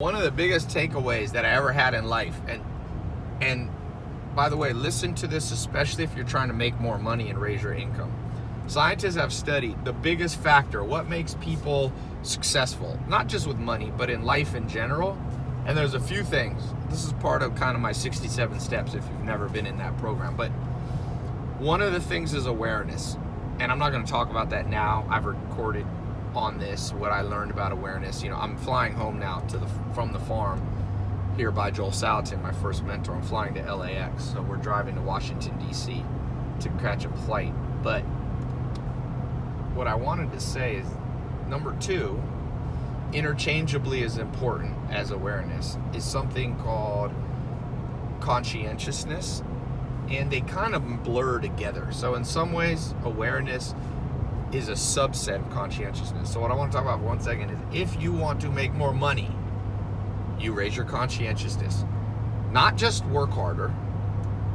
One of the biggest takeaways that I ever had in life, and and by the way, listen to this especially if you're trying to make more money and raise your income. Scientists have studied the biggest factor, what makes people successful, not just with money, but in life in general. And there's a few things. This is part of kind of my 67 steps if you've never been in that program. But one of the things is awareness. And I'm not going to talk about that now. I've recorded on this what I learned about awareness. You know, I'm flying home now to the from the farm here by Joel Salatin, my first mentor. I'm flying to LAX, so we're driving to Washington D.C. to catch a flight. But what I wanted to say is number two, interchangeably as important as awareness, is something called conscientiousness. And they kind of blur together. So, in some ways, awareness is a subset of conscientiousness. So, what I want to talk about for one second is if you want to make more money, you raise your conscientiousness. Not just work harder,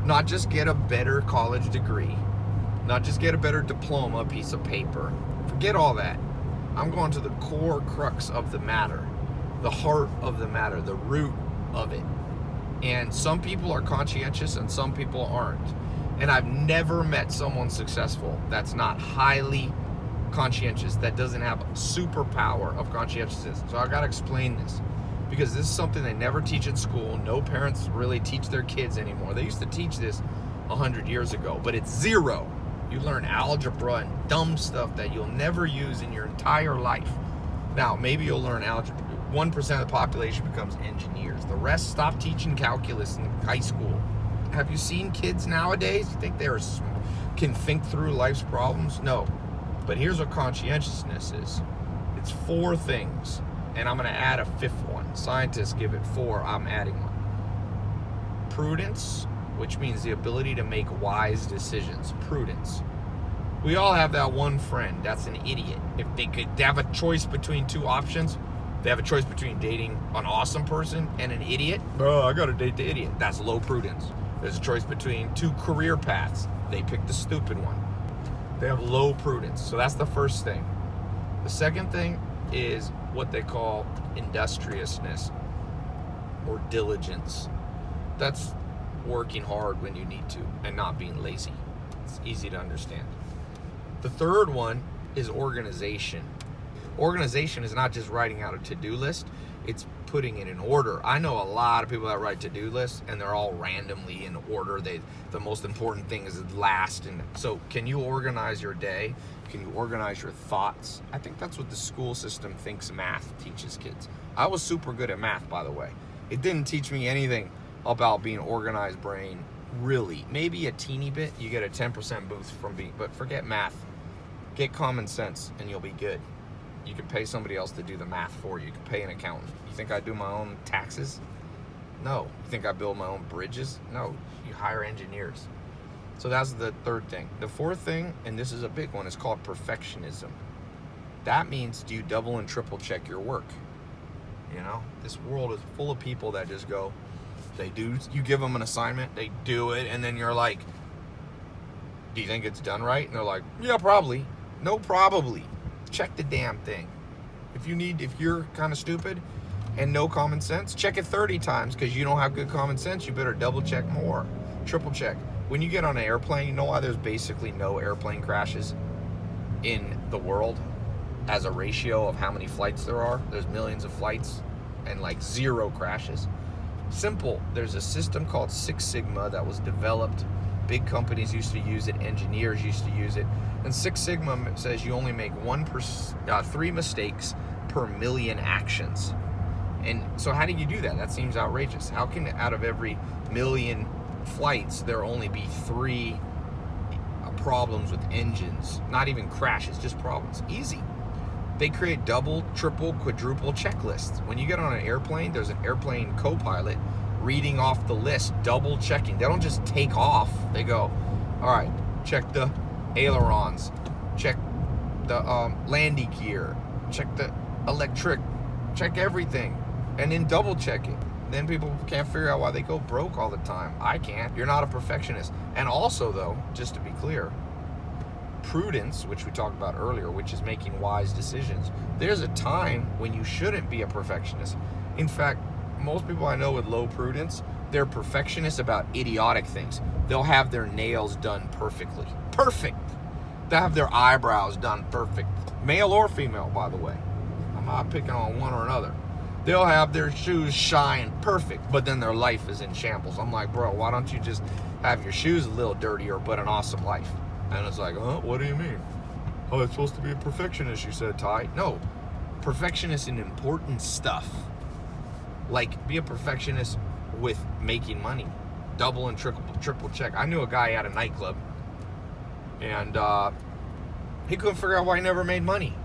not just get a better college degree, not just get a better diploma, piece of paper. Forget all that. I'm going to the core crux of the matter, the heart of the matter, the root of it. And some people are conscientious and some people aren't. And I've never met someone successful that's not highly conscientious, that doesn't have superpower of conscientiousness. So I got to explain this because this is something they never teach in school. No parents really teach their kids anymore. They used to teach this 100 years ago, but it's zero. You learn algebra and dumb stuff that you'll never use in your entire life. Now, maybe you'll learn algebra. 1% of the population becomes engineers. The rest stop teaching calculus in high school. Have you seen kids nowadays? You think they're can think through life's problems? No. But here's what conscientiousness is. It's four things, and I'm going to add a fifth one. Scientists give it four, I'm adding one. Prudence, which means the ability to make wise decisions. Prudence. We all have that one friend that's an idiot. If they could have a choice between two options, they have a choice between dating an awesome person and an idiot. Oh, I gotta date the idiot. That's low prudence. There's a choice between two career paths. They pick the stupid one. They have low prudence. So that's the first thing. The second thing is what they call industriousness or diligence. That's working hard when you need to and not being lazy. It's easy to understand. The third one is organization. Organization is not just writing out a to-do list, it's putting it in order. I know a lot of people that write to-do lists and they're all randomly in order. They the most important thing is last and so can you organize your day? Can you organize your thoughts? I think that's what the school system thinks math teaches kids. I was super good at math by the way. It didn't teach me anything about being organized brain really. Maybe a teeny bit. You get a 10% boost from being but forget math. Get common sense and you'll be good. You can pay somebody else to do the math for you. You can pay an accountant. You think I do my own taxes? No. You think I build my own bridges? No. You hire engineers. So that's the third thing. The fourth thing, and this is a big one, is called perfectionism. That means do you double and triple check your work? You know, this world is full of people that just go, they do, you give them an assignment, they do it, and then you're like, do you think it's done right? And they're like, yeah, probably. No, probably check the damn thing. If you need, if you're kind of stupid and no common sense, check it 30 times because you don't have good common sense. You better double check more, triple check. When you get on an airplane, you know why there's basically no airplane crashes in the world as a ratio of how many flights there are. There's millions of flights and like zero crashes. Simple. There's a system called Six Sigma that was developed. Big companies used to use it. Engineers used to use it and Six Sigma says you only make one per, uh, three mistakes per million actions. And so how do you do that? That seems outrageous. How can out of every million flights there only be three uh, problems with engines? Not even crashes, just problems. Easy. They create double, triple, quadruple checklists. When you get on an airplane, there's an airplane co-pilot reading off the list, double checking. They don't just take off. They go, all right, check the ailerons, check the um, landing gear, check the electric, check everything, and then double check it. Then people can't figure out why they go broke all the time. I can't. You're not a perfectionist. And also, though, just to be clear, prudence, which we talked about earlier, which is making wise decisions, there's a time when you shouldn't be a perfectionist. In fact, most people I know with low prudence, they're perfectionists about idiotic things. They'll have their nails done perfectly. Perfect. They'll have their eyebrows done perfect. Male or female, by the way. I'm not picking on one or another. They'll have their shoes shine perfect, but then their life is in shambles. I'm like, bro, why don't you just have your shoes a little dirtier, but an awesome life? And it's like, huh? What do you mean? Oh, it's supposed to be a perfectionist, you said, Ty. No, perfectionist in important stuff. Like, be a perfectionist with making money. Double and triple, triple check. I knew a guy at a nightclub, and uh, he couldn't figure out why he never made money.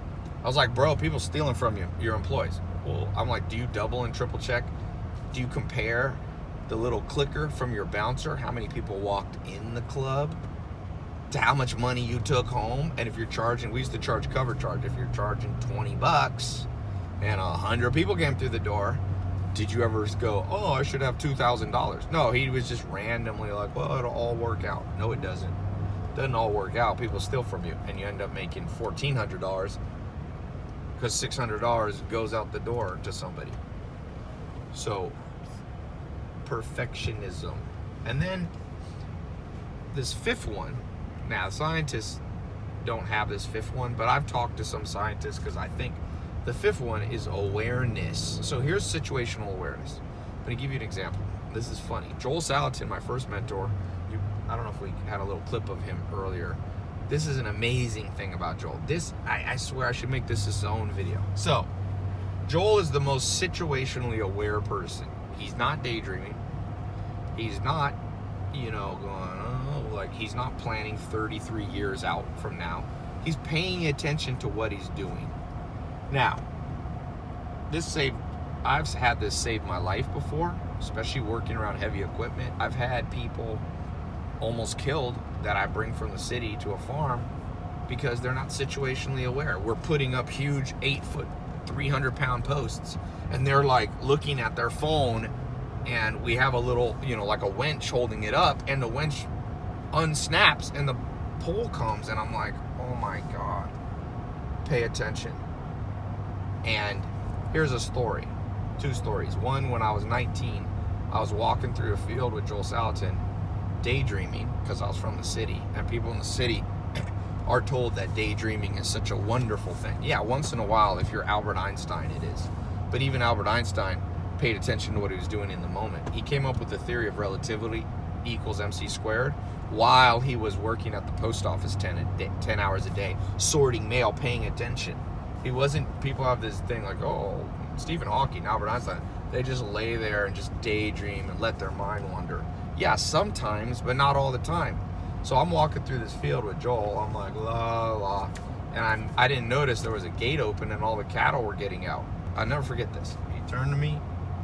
I was like, bro, people stealing from you, your employees. Well, I'm like, do you double and triple check? Do you compare the little clicker from your bouncer, how many people walked in the club, to how much money you took home? And if you're charging, we used to charge cover charge. If you're charging 20 bucks and a hundred people came through the door, did you ever go, oh, I should have $2,000? No, he was just randomly like, well, it'll all work out. No, it doesn't. Doesn't all work out. People steal from you and you end up making $1,400 because $600 goes out the door to somebody. So, perfectionism. And then this fifth one, now scientists don't have this fifth one, but I've talked to some scientists because I think the fifth one is awareness. So here's situational awareness. I'm to give you an example. This is funny. Joel Salatin, my first mentor, you, I don't know if we had a little clip of him earlier. This is an amazing thing about Joel. This, I, I swear I should make this his own video. So, Joel is the most situationally aware person. He's not daydreaming. He's not, you know, going, oh, like he's not planning 33 years out from now. He's paying attention to what he's doing. Now, this saved, I've had this save my life before, especially working around heavy equipment. I've had people almost killed that I bring from the city to a farm because they're not situationally aware. We're putting up huge eight foot, 300 pound posts and they're like looking at their phone and we have a little, you know, like a winch holding it up and the winch unsnaps and the pole comes and I'm like, oh my God, pay attention. And here's a story, two stories. One, when I was 19, I was walking through a field with Joel Salatin, daydreaming because I was from the city, and people in the city are told that daydreaming is such a wonderful thing. Yeah, once in a while, if you're Albert Einstein, it is. But even Albert Einstein paid attention to what he was doing in the moment. He came up with the theory of relativity equals mc squared while he was working at the post office 10, day, 10 hours a day, sorting mail, paying attention. He wasn't, people have this thing like, oh, Stephen Hawking, Albert Einstein, they just lay there and just daydream and let their mind wander. Yeah, sometimes, but not all the time. So I'm walking through this field with Joel. I'm like, la la. And I'm, I didn't notice there was a gate open and all the cattle were getting out. I'll never forget this. He turned to me.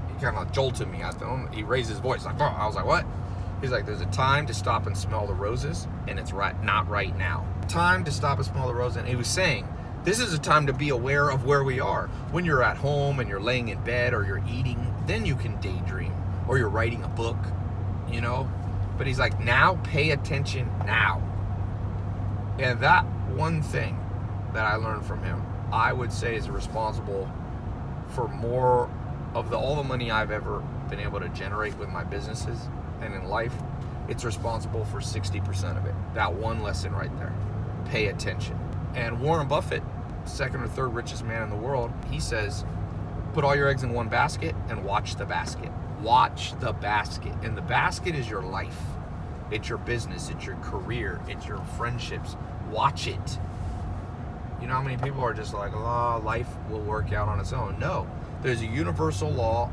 He kind of jolted me. I he raised his voice. Like, oh. I was like, what? He's like, there's a time to stop and smell the roses, and it's right not right now. Time to stop and smell the roses. And he was saying, this is a time to be aware of where we are. When you're at home and you're laying in bed or you're eating, then you can daydream. Or you're writing a book, you know? But he's like, now pay attention now. And that one thing that I learned from him, I would say is responsible for more of the all the money I've ever been able to generate with my businesses and in life. It's responsible for 60% of it. That one lesson right there. Pay attention. And Warren Buffett, second or third richest man in the world, he says, put all your eggs in one basket and watch the basket. Watch the basket. And the basket is your life. It's your business. It's your career. It's your friendships. Watch it. You know how many people are just like, oh, life will work out on its own. No. There's a universal law.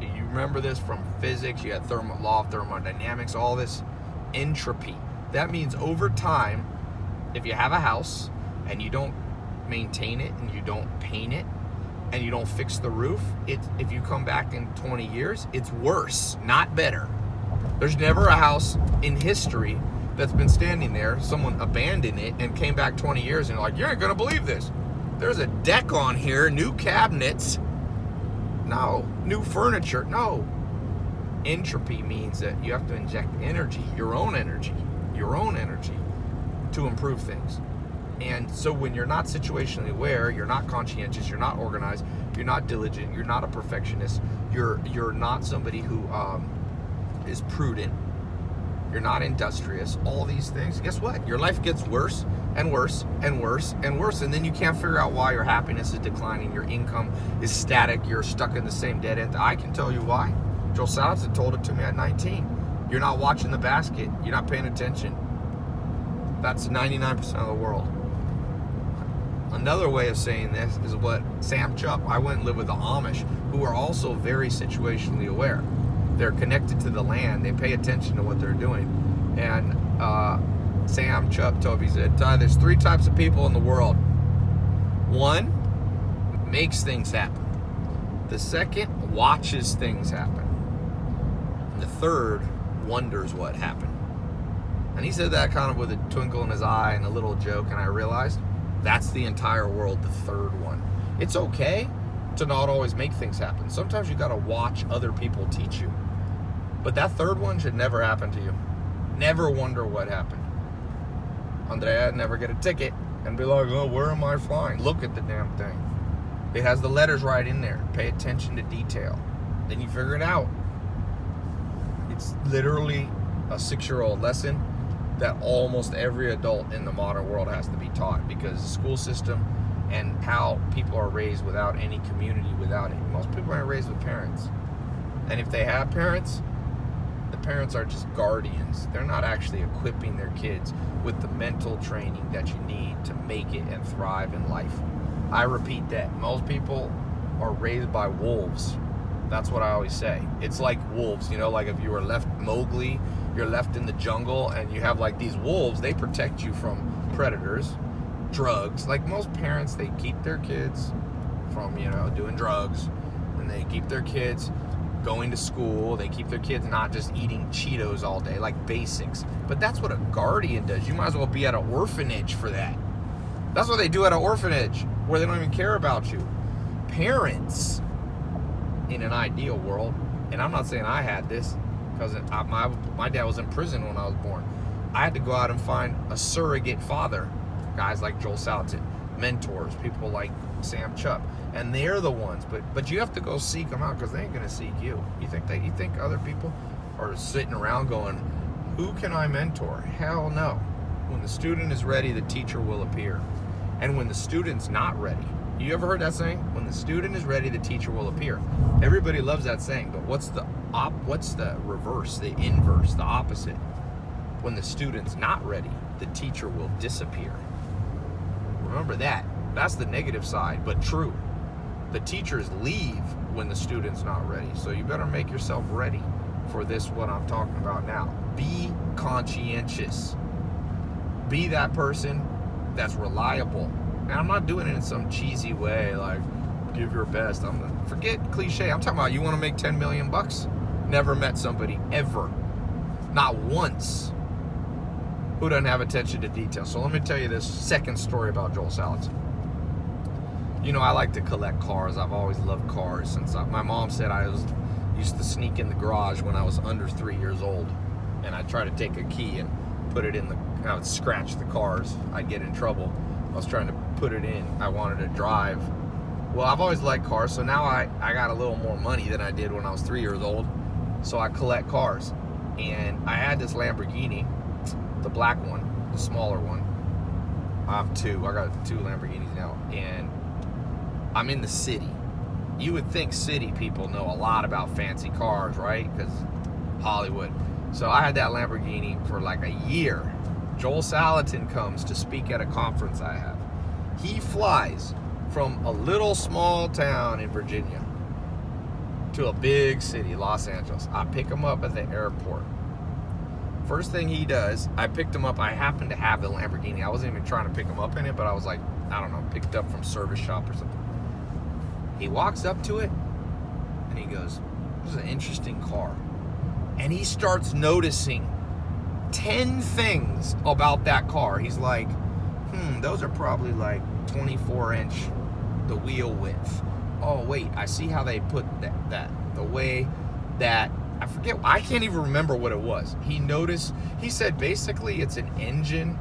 You remember this from physics. You had thermo, law of thermodynamics, all this entropy. That means over time, if you have a house and you don't maintain it and you don't paint it and you don't fix the roof, it if you come back in 20 years, it's worse, not better. There's never a house in history that's been standing there, someone abandoned it and came back 20 years and you're like, you ain't gonna believe this. There's a deck on here, new cabinets. No, new furniture. No. Entropy means that you have to inject energy, your own energy, your own energy to improve things. And so when you're not situationally aware, you're not conscientious, you're not organized, you're not diligent, you're not a perfectionist, you're you're not somebody who um, is prudent, you're not industrious, all these things, guess what? Your life gets worse and worse and worse and worse. And then you can't figure out why your happiness is declining, your income is static, you're stuck in the same dead end. I can tell you why. Joel Salatin told it to me at 19. You're not watching the basket, you're not paying attention. That's 99% of the world. Another way of saying this is what Sam Chupp, I went and lived with the Amish, who are also very situationally aware. They're connected to the land, they pay attention to what they're doing. And uh, Sam me, he said, Ty, there's three types of people in the world. One makes things happen. The second watches things happen. And the third wonders what happened. And he said that kind of with a twinkle in his eye and a little joke, and I realized that's the entire world, the third one. It's okay to not always make things happen. Sometimes you gotta watch other people teach you. But that third one should never happen to you. Never wonder what happened. Andrea, never get a ticket and be like, oh, where am I flying? Look at the damn thing. It has the letters right in there. Pay attention to detail. Then you figure it out. It's literally a six-year-old lesson that almost every adult in the modern world has to be taught because the school system and how people are raised without any community, without any. Most people aren't raised with parents. And if they have parents, the parents are just guardians. They're not actually equipping their kids with the mental training that you need to make it and thrive in life. I repeat that. Most people are raised by wolves. That's what I always say. It's like wolves, you know, like if you were left Mowgli you're left in the jungle and you have like these wolves, they protect you from predators, drugs. Like most parents, they keep their kids from, you know, doing drugs and they keep their kids going to school. They keep their kids not just eating Cheetos all day, like basics. But that's what a guardian does. You might as well be at an orphanage for that. That's what they do at an orphanage where they don't even care about you. Parents, in an ideal world, and I'm not saying I had this, because my, my dad was in prison when I was born. I had to go out and find a surrogate father. Guys like Joel Salatin, mentors, people like Sam Chupp, and they're the ones. But but you have to go seek them out because they ain't gonna seek you. You think that you think other people are sitting around going, "Who can I mentor?" Hell no. When the student is ready, the teacher will appear, and when the student's not ready, you ever heard that saying? When the student is ready, the teacher will appear. Everybody loves that saying, but what's the op what's the reverse, the inverse, the opposite? When the student's not ready, the teacher will disappear. Remember that. That's the negative side, but true. The teachers leave when the student's not ready. So you better make yourself ready for this what I'm talking about now. Be conscientious. Be that person that's reliable and I'm not doing it in some cheesy way, like give your best. I'm forget cliche. I'm talking about you want to make 10 million bucks. Never met somebody ever, not once, who doesn't have attention to detail. So let me tell you this second story about Joel Salatin. You know, I like to collect cars. I've always loved cars since I, my mom said I was used to sneak in the garage when I was under three years old, and I'd try to take a key and put it in the. I would scratch the cars. I'd get in trouble. I was trying to put it in. I wanted to drive. Well, I've always liked cars, so now I, I got a little more money than I did when I was three years old. So I collect cars. And I had this Lamborghini, the black one, the smaller one. I have two. I got two Lamborghinis now. And I'm in the city. You would think city people know a lot about fancy cars, right? Because Hollywood. So I had that Lamborghini for like a year Joel Salatin comes to speak at a conference I have. He flies from a little small town in Virginia to a big city, Los Angeles. I pick him up at the airport. First thing he does, I picked him up. I happened to have the Lamborghini. I wasn't even trying to pick him up in it, but I was like, I don't know, picked up from service shop or something. He walks up to it and he goes, This is an interesting car. And he starts noticing 10 things about that car. He's like, hmm, those are probably like 24 inch, the wheel width. Oh, wait, I see how they put that, that the way that, I forget, I can't even remember what it was. He noticed, he said basically it's an engine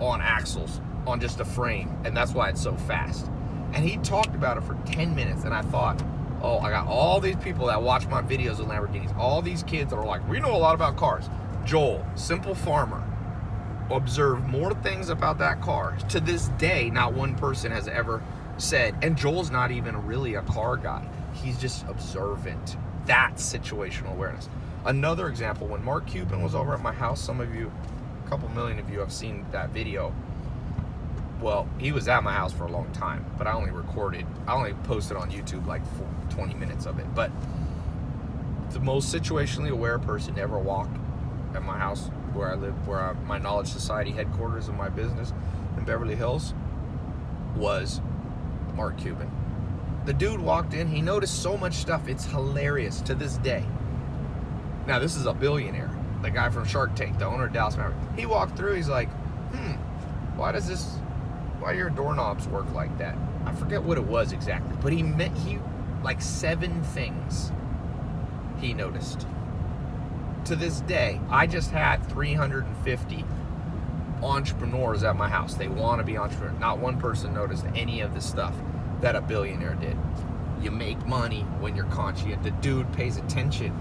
on axles, on just a frame, and that's why it's so fast. And he talked about it for 10 minutes, and I thought, oh, I got all these people that watch my videos of Lamborghinis, all these kids that are like, we know a lot about cars. Joel, simple farmer, observed more things about that car. To this day, not one person has ever said, and Joel's not even really a car guy. He's just observant. That's situational awareness. Another example, when Mark Cuban was over at my house, some of you, a couple million of you have seen that video. Well, he was at my house for a long time, but I only recorded, I only posted on YouTube like 20 minutes of it. But the most situationally aware person ever walked at my house where I live, where I, my Knowledge Society headquarters of my business in Beverly Hills was Mark Cuban. The dude walked in, he noticed so much stuff. It's hilarious to this day. Now, this is a billionaire, the guy from Shark Tank, the owner of Dallas Mavericks. He walked through, he's like, hmm, why does this, why do your doorknobs work like that? I forget what it was exactly, but he meant, he, like seven things he noticed. To this day, I just had 350 entrepreneurs at my house. They want to be entrepreneurs. Not one person noticed any of the stuff that a billionaire did. You make money when you're conscious. The dude pays attention.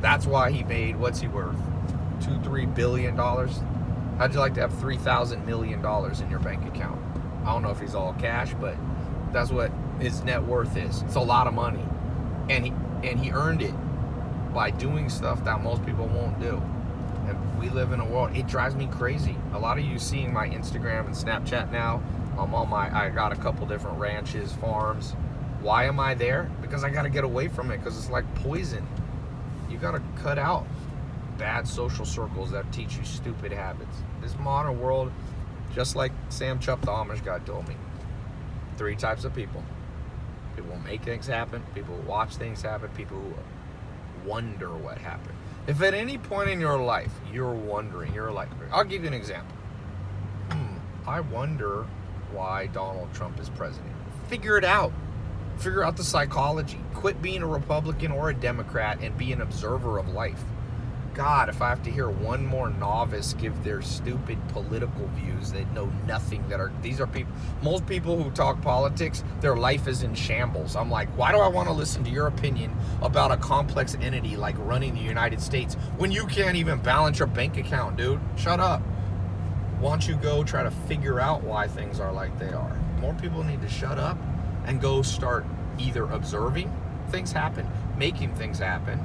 That's why he made, what's he worth? Two, three billion dollars? How'd you like to have three thousand million dollars in your bank account? I don't know if he's all cash, but that's what his net worth is. It's a lot of money. And he and he earned it by doing stuff that most people won't do And we live in a world, it drives me crazy. A lot of you seeing my Instagram and Snapchat now, I'm on my, I got a couple different ranches, farms. Why am I there? Because I got to get away from it because it's like poison. You got to cut out bad social circles that teach you stupid habits. This modern world, just like Sam Chupp, the Amish guy, told me, three types of people. People make things happen, people watch things happen, people who wonder what happened. If at any point in your life you're wondering, you're like, I'll give you an example. Hmm, I wonder why Donald Trump is president. Figure it out. Figure out the psychology. Quit being a Republican or a Democrat and be an observer of life. God, if I have to hear one more novice give their stupid political views that know nothing, that are, these are people, most people who talk politics, their life is in shambles. I'm like, why do I want to listen to your opinion about a complex entity like running the United States when you can't even balance your bank account, dude? Shut up. Why don't you go try to figure out why things are like they are? More people need to shut up and go start either observing things happen, making things happen,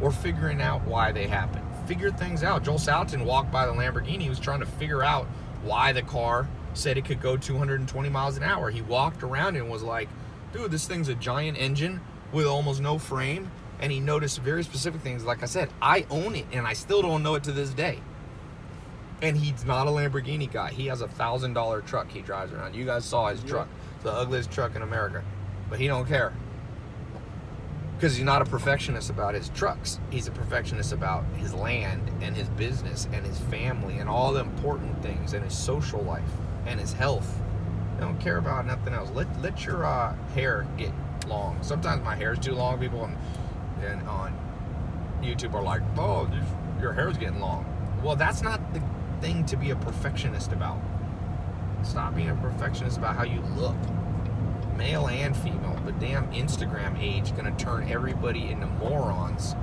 or figuring out why they happen. Figure things out. Joel Salatin walked by the Lamborghini. He was trying to figure out why the car said it could go 220 miles an hour. He walked around and was like, dude, this thing's a giant engine with almost no frame. And he noticed very specific things. Like I said, I own it and I still don't know it to this day. And he's not a Lamborghini guy. He has a thousand dollar truck he drives around. You guys saw his truck. the ugliest truck in America. But he don't care because he's not a perfectionist about his trucks. He's a perfectionist about his land and his business and his family and all the important things and his social life and his health. I don't care about nothing else. Let let your uh, hair get long. Sometimes my hair is too long. People on, and on YouTube are like, "Oh, your hair's getting long." Well, that's not the thing to be a perfectionist about. Stop being a perfectionist about how you look male and female. The damn Instagram age gonna turn everybody into morons.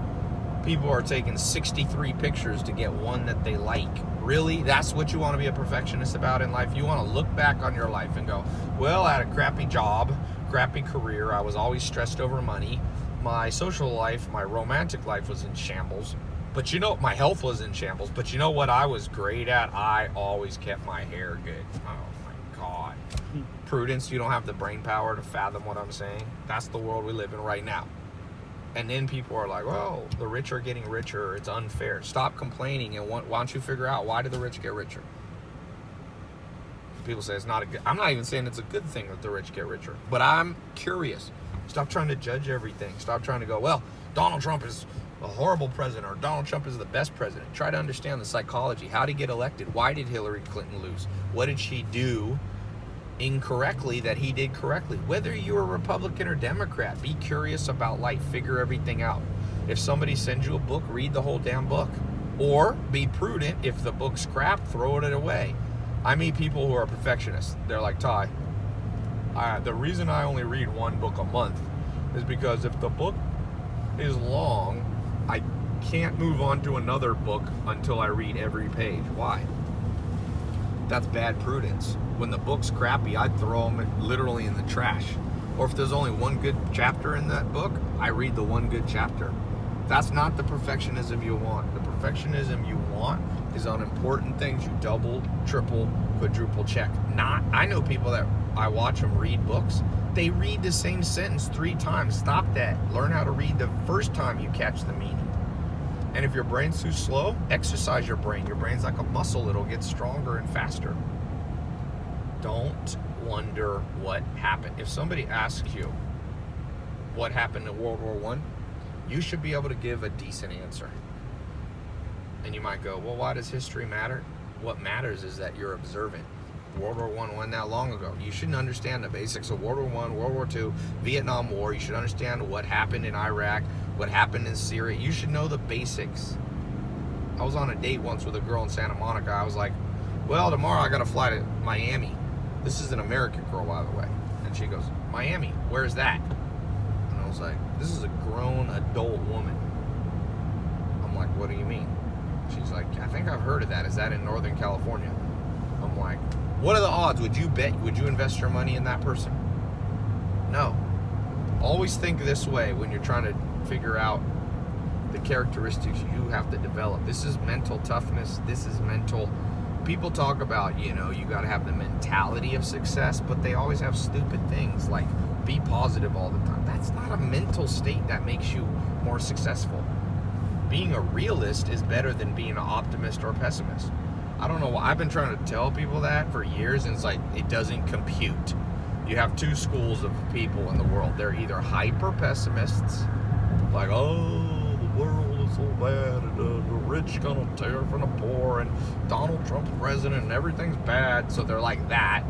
People are taking 63 pictures to get one that they like. Really? That's what you want to be a perfectionist about in life? You want to look back on your life and go, well, I had a crappy job, crappy career. I was always stressed over money. My social life, my romantic life was in shambles. But you know, my health was in shambles. But you know what I was great at? I always kept my hair good. Oh prudence, you don't have the brain power to fathom what I'm saying. That's the world we live in right now. And then people are like, well, the rich are getting richer. It's unfair. Stop complaining and why don't you figure out why do the rich get richer? People say it's not a good, I'm not even saying it's a good thing that the rich get richer, but I'm curious. Stop trying to judge everything. Stop trying to go, well, Donald Trump is a horrible president or Donald Trump is the best president. Try to understand the psychology. How did he get elected? Why did Hillary Clinton lose? What did she do incorrectly that he did correctly. Whether you're a Republican or Democrat, be curious about life, figure everything out. If somebody sends you a book, read the whole damn book. Or be prudent, if the book's crap, throw it away. I meet people who are perfectionists. They're like, Ty, the reason I only read one book a month is because if the book is long, I can't move on to another book until I read every page. Why? That's bad prudence. When the book's crappy, I'd throw them literally in the trash. Or if there's only one good chapter in that book, I read the one good chapter. That's not the perfectionism you want. The perfectionism you want is on important things you double, triple, quadruple check. Not, I know people that I watch them read books. They read the same sentence three times. Stop that. Learn how to read the first time you catch the meaning. And if your brain's too slow, exercise your brain. Your brain's like a muscle, it'll get stronger and faster. Don't wonder what happened. If somebody asks you what happened in World War One, you should be able to give a decent answer. And you might go, well, why does history matter? What matters is that you're observant. World War One wasn't that long ago. You shouldn't understand the basics of World War One, World War Two, Vietnam War. You should understand what happened in Iraq, what happened in Syria. You should know the basics. I was on a date once with a girl in Santa Monica. I was like, well, tomorrow I got to fly to Miami. This is an American girl, by the way. And she goes, Miami, where's that? And I was like, this is a grown adult woman. I'm like, what do you mean? She's like, I think I've heard of that. Is that in Northern California? I'm like, what are the odds? Would you bet, would you invest your money in that person? No. Always think this way when you're trying to figure out the characteristics you have to develop. This is mental toughness. This is mental. People talk about, you know, you got to have the mentality of success, but they always have stupid things like be positive all the time. That's not a mental state that makes you more successful. Being a realist is better than being an optimist or pessimist. I don't know why. I've been trying to tell people that for years, and it's like it doesn't compute. You have two schools of people in the world. They're either hyper pessimists like, oh, the world is so bad, and uh, the rich gonna tear from the poor, and Donald Trump's president, and everything's bad. So they're like that,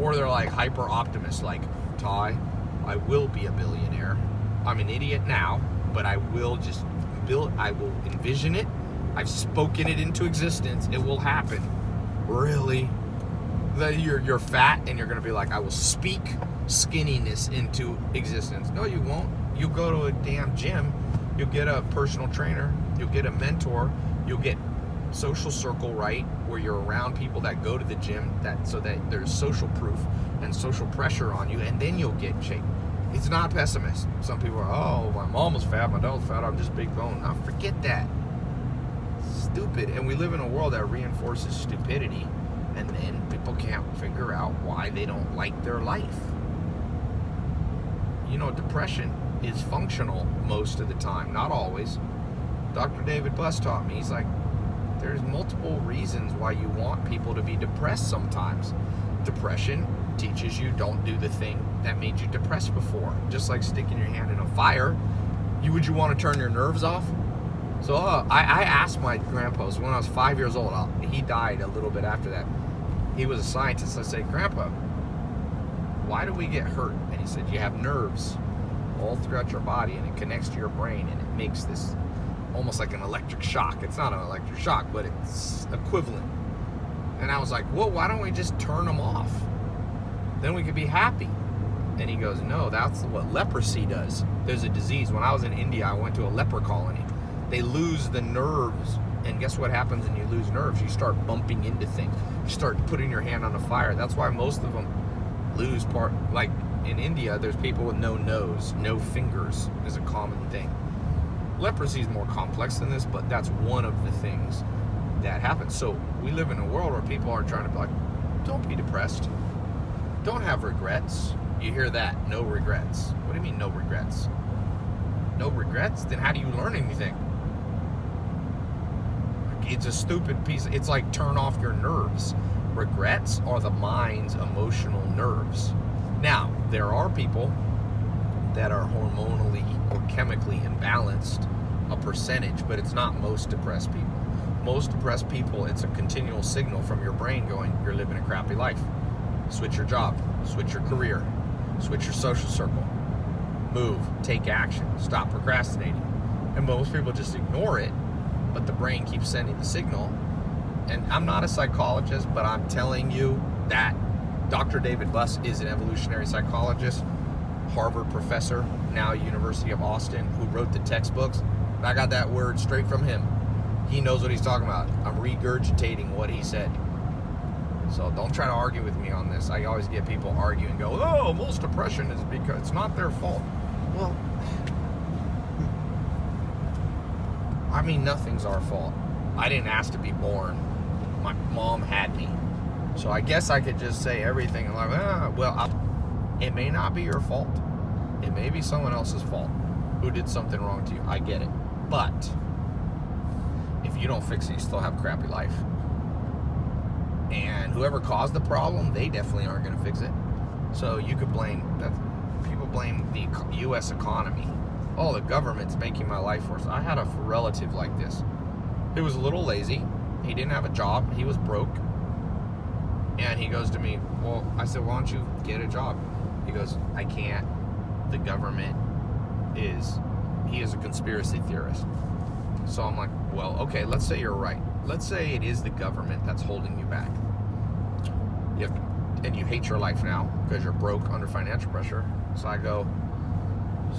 or they're like hyper optimists, like Ty, I will be a billionaire. I'm an idiot now, but I will just build. I will envision it. I've spoken it into existence. It will happen. Really? That you're you're fat and you're gonna be like, I will speak skinniness into existence. No, you won't you go to a damn gym, you'll get a personal trainer, you'll get a mentor, you'll get social circle right where you're around people that go to the gym that so that there's social proof and social pressure on you and then you'll get shape. It's not pessimist. Some people are oh my mom was fat my was fat i'm just big bone. Now forget that. Stupid. And we live in a world that reinforces stupidity and then people can't figure out why they don't like their life. You know depression is functional most of the time, not always. Dr. David Buss taught me, he's like, there's multiple reasons why you want people to be depressed sometimes. Depression teaches you don't do the thing that made you depressed before. Just like sticking your hand in a fire, you would you want to turn your nerves off? So uh, I, I, asked my grandpa, so when I was five years old, I'll, he died a little bit after that. He was a scientist. I said, Grandpa, why do we get hurt? And he said, you have nerves all throughout your body and it connects to your brain and it makes this almost like an electric shock. It's not an electric shock, but it's equivalent. And I was like, well, why don't we just turn them off? Then we could be happy. And he goes, no, that's what leprosy does. There's a disease. When I was in India, I went to a leper colony. They lose the nerves. And guess what happens when you lose nerves? You start bumping into things. You start putting your hand on a fire. That's why most of them lose part, like in India, there's people with no nose, no fingers is a common thing. Leprosy is more complex than this, but that's one of the things that happens. So we live in a world where people are trying to be like, don't be depressed. Don't have regrets. You hear that, no regrets. What do you mean no regrets? No regrets? Then how do you learn anything? It's a stupid piece. It's like turn off your nerves. Regrets are the mind's emotional nerves. Now, there are people that are hormonally or chemically imbalanced, a percentage, but it's not most depressed people. Most depressed people, it's a continual signal from your brain going, you're living a crappy life. Switch your job, switch your career, switch your social circle, move, take action, stop procrastinating. And most people just ignore it, but the brain keeps sending the signal and I'm not a psychologist, but I'm telling you that Dr. David Buss is an evolutionary psychologist, Harvard professor, now University of Austin, who wrote the textbooks. I got that word straight from him. He knows what he's talking about. I'm regurgitating what he said. So don't try to argue with me on this. I always get people argue and go, oh, most depression is because it's not their fault. Well, I mean, nothing's our fault. I didn't ask to be born. My mom had me. So I guess I could just say everything like, ah, well, I, it may not be your fault. It may be someone else's fault who did something wrong to you. I get it. But if you don't fix it, you still have a crappy life. And whoever caused the problem, they definitely aren't going to fix it. So you could blame that. People blame the U.S. economy. Oh, the government's making my life worse. I had a relative like this. He was a little lazy. He didn't have a job. He was broke. And he goes to me, Well, I said, Why don't you get a job? He goes, I can't. The government is, he is a conspiracy theorist. So I'm like, Well, okay, let's say you're right. Let's say it is the government that's holding you back. You have, and you hate your life now because you're broke under financial pressure. So I go,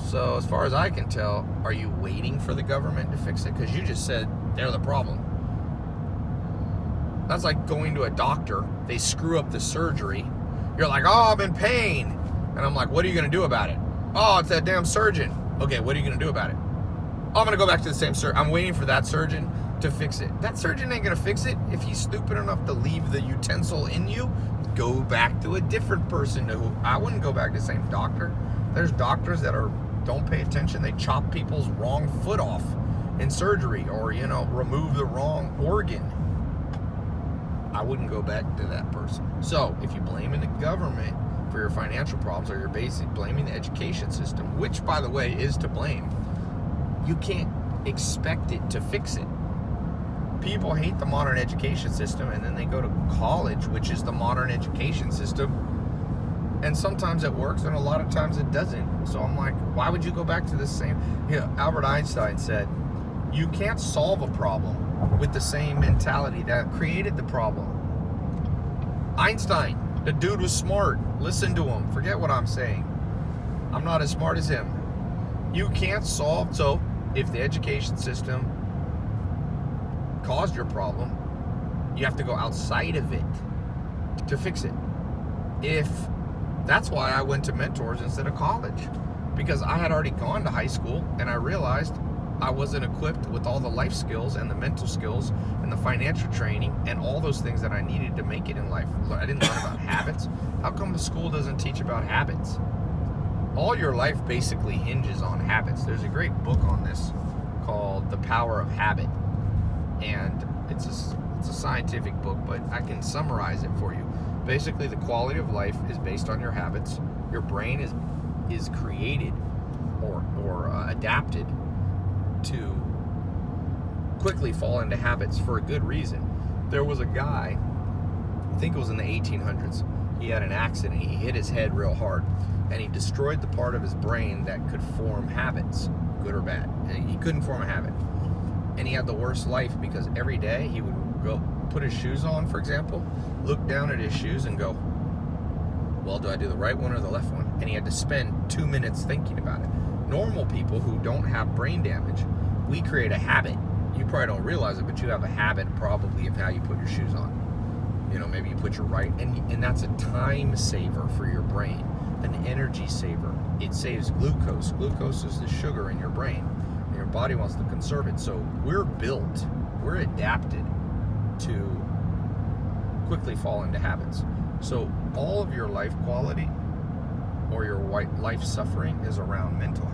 so as far as I can tell, are you waiting for the government to fix it? Because you just said they're the problem. That's like going to a doctor. They screw up the surgery. You're like, oh, I'm in pain. And I'm like, what are you going to do about it? Oh, it's that damn surgeon. Okay, what are you going to do about it? Oh, I'm going to go back to the same surgeon. I'm waiting for that surgeon to fix it. That surgeon ain't going to fix it. If he's stupid enough to leave the utensil in you, go back to a different person. Who I wouldn't go back to the same doctor. There's doctors that are don't pay attention. They chop people's wrong foot off in surgery or, you know, remove the wrong organ I wouldn't go back to that person. So if you blame the government for your financial problems or you're basically blaming the education system, which by the way is to blame, you can't expect it to fix it. People hate the modern education system and then they go to college, which is the modern education system. And sometimes it works and a lot of times it doesn't. So I'm like, why would you go back to the same? You know, Albert Einstein said, you can't solve a problem with the same mentality that created the problem. Einstein, the dude was smart. Listen to him. Forget what I'm saying. I'm not as smart as him. You can't solve. So, if the education system caused your problem, you have to go outside of it to fix it. If that's why I went to mentors instead of college because I had already gone to high school and I realized I wasn't equipped with all the life skills and the mental skills and the financial training and all those things that I needed to make it in life. I didn't learn about habits. How come the school doesn't teach about habits? All your life basically hinges on habits. There's a great book on this called The Power of Habit. And it's a, it's a scientific book, but I can summarize it for you. Basically, the quality of life is based on your habits. Your brain is is created or, or uh, adapted to quickly fall into habits for a good reason. There was a guy, I think it was in the 1800s, he had an accident. He hit his head real hard and he destroyed the part of his brain that could form habits, good or bad. Uh, he couldn't form a habit. And he had the worst life because every day he would go put his shoes on, for example, look down at his shoes and go, well, do I do the right one or the left one? And he had to spend two minutes thinking about it normal people who don't have brain damage, we create a habit. You probably don't realize it, but you have a habit probably of how you put your shoes on. You know, maybe you put your right, and, and that's a time saver for your brain, an energy saver. It saves glucose. Glucose is the sugar in your brain, and your body wants to conserve it. So we're built, we're adapted to quickly fall into habits. So all of your life quality or your life suffering is around mental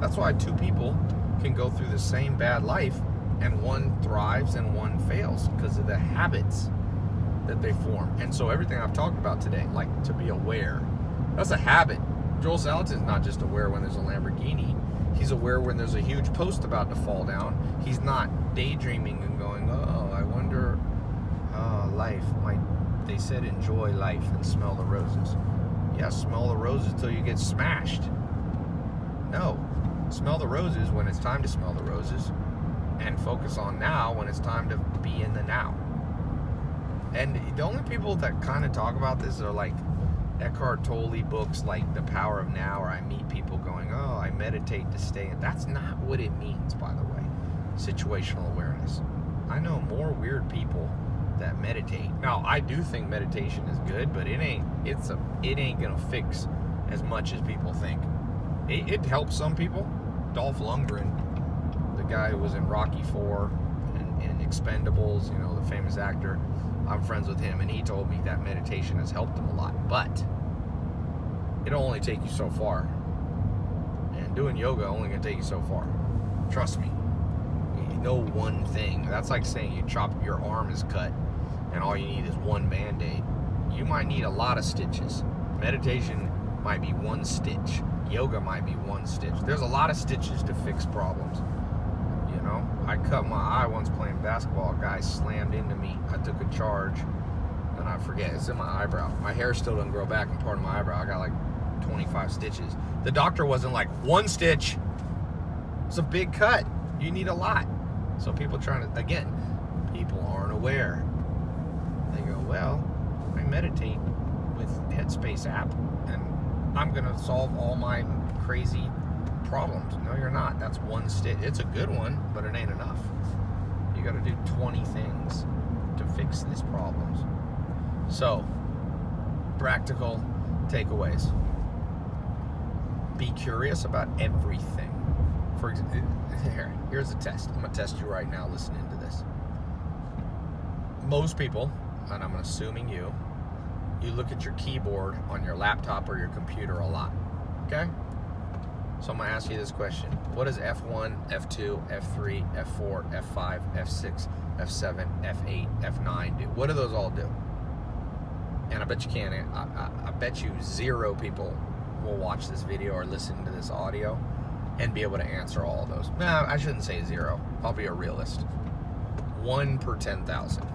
That's why two people can go through the same bad life and one thrives and one fails because of the habits that they form. And so everything I've talked about today, like to be aware, that's a habit. Joel Salatin's not just aware when there's a Lamborghini. He's aware when there's a huge post about to fall down. He's not daydreaming and going, oh, I wonder, oh, life. My, they said enjoy life and smell the roses. Yeah, smell the roses till you get smashed. No. Smell the roses when it's time to smell the roses and focus on now when it's time to be in the now. And the only people that kind of talk about this are like Eckhart Tolle books like The Power of Now, or I meet people going, oh, I meditate to stay. in. That's not what it means, by the way. Situational awareness. I know more weird people that meditate. Now, I do think meditation is good, but it ain't. It's a. It ain't gonna fix as much as people think. It, it helps some people. Dolph Lundgren, the guy who was in Rocky Four and, and Expendables, you know, the famous actor. I'm friends with him, and he told me that meditation has helped him a lot. But it'll only take you so far, and doing yoga only gonna take you so far. Trust me. No one thing. That's like saying you chop your arm is cut, and all you need is one band-aid. You might need a lot of stitches. Meditation might be one stitch. Yoga might be one stitch. There's a lot of stitches to fix problems. You know, I cut my eye once playing basketball. A guy slammed into me. I took a charge, and I forget it's in my eyebrow. My hair still doesn't grow back in part of my eyebrow. I got like 25 stitches. The doctor wasn't like one stitch. It's a big cut. You need a lot. So people trying to again, people aren't aware. They go, well, I meditate with Headspace app, I'm gonna solve all my crazy problems. No, you're not. That's one stitch. It's a good one, but it ain't enough. You got to do 20 things to fix these problems. So, practical takeaways. Be curious about everything. For example, here, here's a test. I'm gonna test you right now. Listening to this. Most people, and I'm assuming you, you look at your keyboard on your laptop or your computer a lot. Okay? So I'm going to ask you this question. What does F1, F2, F3, F4, F5, F6, F7, F8, F9 do? What do those all do? And I bet you can't. I, I, I bet you zero people will watch this video or listen to this audio and be able to answer all of those. Nah, I shouldn't say zero. I'll be a realist. One per 10,000.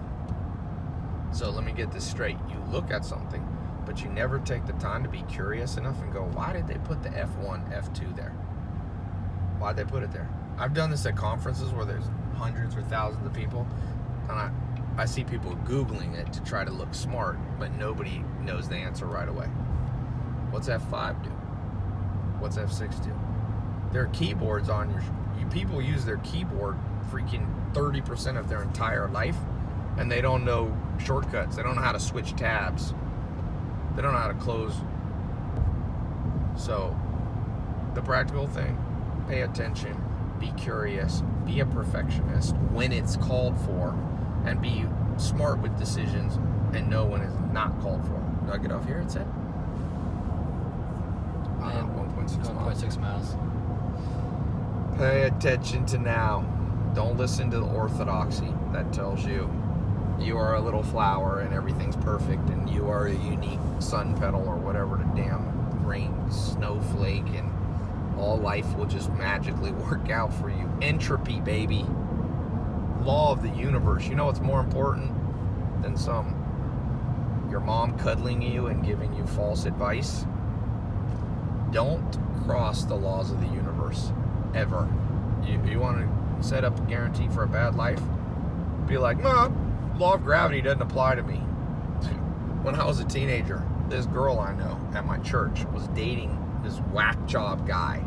So let me get this straight. You look at something but you never take the time to be curious enough and go, why did they put the F1, F2 there? Why'd they put it there? I've done this at conferences where there's hundreds or thousands of people, and I, I see people Googling it to try to look smart, but nobody knows the answer right away. What's F5 do? What's F6 do? There are keyboards on your, you people use their keyboard freaking 30% of their entire life, and they don't know shortcuts. They don't know how to switch tabs. They don't know how to close. So, the practical thing, pay attention, be curious, be a perfectionist when it's called for, and be smart with decisions and know when it's not called for. Do I get off here, It's it? Uh, 1.6 miles. 1.6 miles. Pay attention to now. Don't listen to the orthodoxy that tells you you are a little flower and everything's perfect and you are a unique sun petal or whatever the damn rain snowflake and all life will just magically work out for you. Entropy, baby. Law of the universe. You know what's more important than some your mom cuddling you and giving you false advice? Don't cross the laws of the universe ever. You, you want to set up a guarantee for a bad life? Be like, Mom, law of gravity doesn't apply to me. When I was a teenager, this girl I know at my church was dating this whack job guy.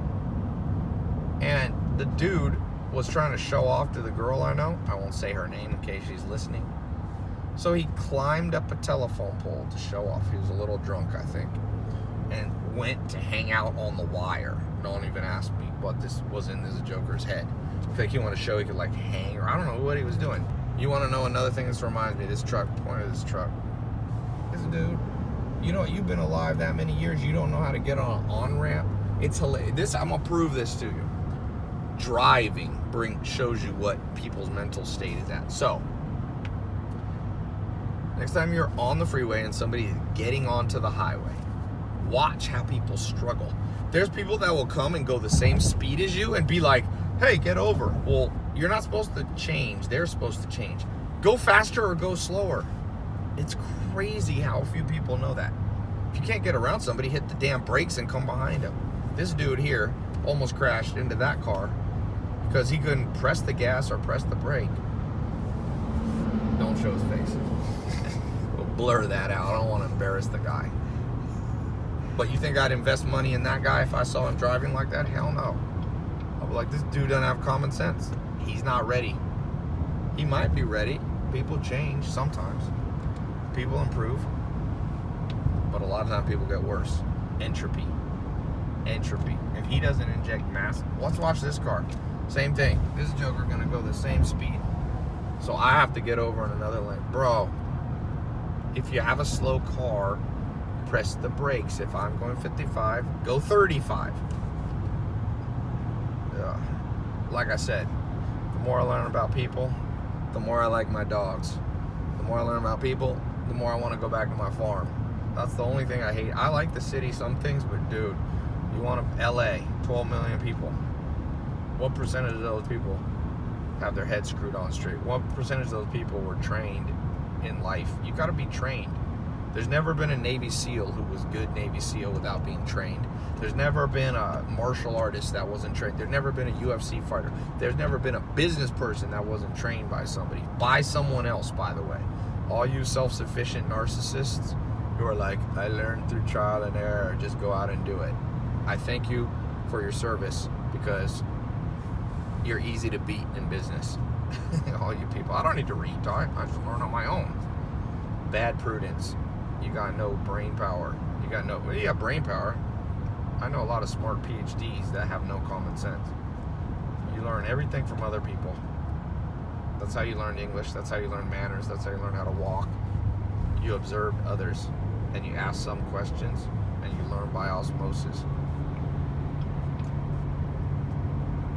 And the dude was trying to show off to the girl I know. I won't say her name in case she's listening. So he climbed up a telephone pole to show off. He was a little drunk, I think, and went to hang out on the wire. Don't even ask me what this was in this joker's head. I think he wanted to show he could like hang, or I don't know what he was doing. You want to know another thing? This reminds me. This truck. Point of this truck. This dude. You know, you've been alive that many years. You don't know how to get on an on ramp. It's hilarious. This I'm gonna prove this to you. Driving bring shows you what people's mental state is at. So next time you're on the freeway and somebody is getting onto the highway, watch how people struggle. There's people that will come and go the same speed as you and be like, hey, get over. Well, you're not supposed to change. They're supposed to change. Go faster or go slower. It's crazy how few people know that. If you can't get around somebody, hit the damn brakes and come behind them. This dude here almost crashed into that car because he couldn't press the gas or press the brake. Don't show his face. We'll blur that out. I don't want to embarrass the guy. But you think I'd invest money in that guy if I saw him driving like that? Hell no. I'll be like, this dude doesn't have common sense. He's not ready. He might be ready. People change sometimes. People improve. But a lot of times people get worse. Entropy. Entropy. If he doesn't inject mass, let's watch this car. Same thing. This Joker gonna go the same speed. So I have to get over in another lane. Bro, if you have a slow car, press the brakes. If I'm going 55, go 35. Uh, like I said, more I learn about people, the more I like my dogs. The more I learn about people, the more I want to go back to my farm. That's the only thing I hate. I like the city, some things, but dude, you want to, LA, 12 million people. What percentage of those people have their heads screwed on straight? What percentage of those people were trained in life? You got to be trained. There's never been a Navy SEAL who was good Navy SEAL without being trained. There's never been a martial artist that wasn't trained. There's never been a UFC fighter. There's never been a business person that wasn't trained by somebody. By someone else, by the way. All you self-sufficient narcissists who are like, I learned through trial and error, just go out and do it. I thank you for your service because you're easy to beat in business. All you people. I don't need to read, I, I just learn on my own. Bad prudence you got no brain power. You got no, well, you got brain power. I know a lot of smart PhDs that have no common sense. You learn everything from other people. That's how you learn English. That's how you learn manners. That's how you learn how to walk. You observe others and you ask some questions and you learn by osmosis.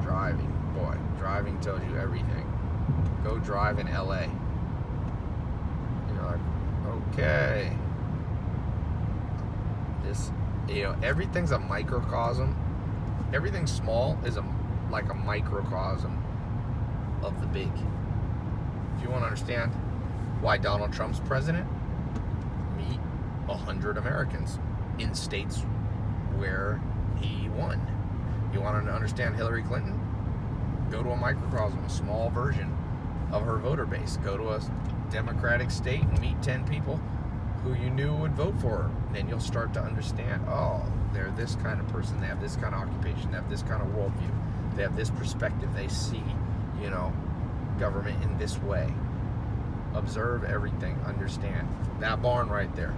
Driving, boy, driving tells you everything. Go drive in LA. You're like, okay this, you know, everything's a microcosm. Everything small is a like a microcosm of the big. If you want to understand why Donald Trump's president, meet a hundred Americans in states where he won. You want to understand Hillary Clinton? Go to a microcosm, a small version of her voter base. Go to a Democratic state and meet 10 people who you knew would vote for her. Then you'll start to understand, oh, they're this kind of person, they have this kind of occupation, they have this kind of worldview, they have this perspective, they see, you know, government in this way. Observe everything, understand. That barn right there,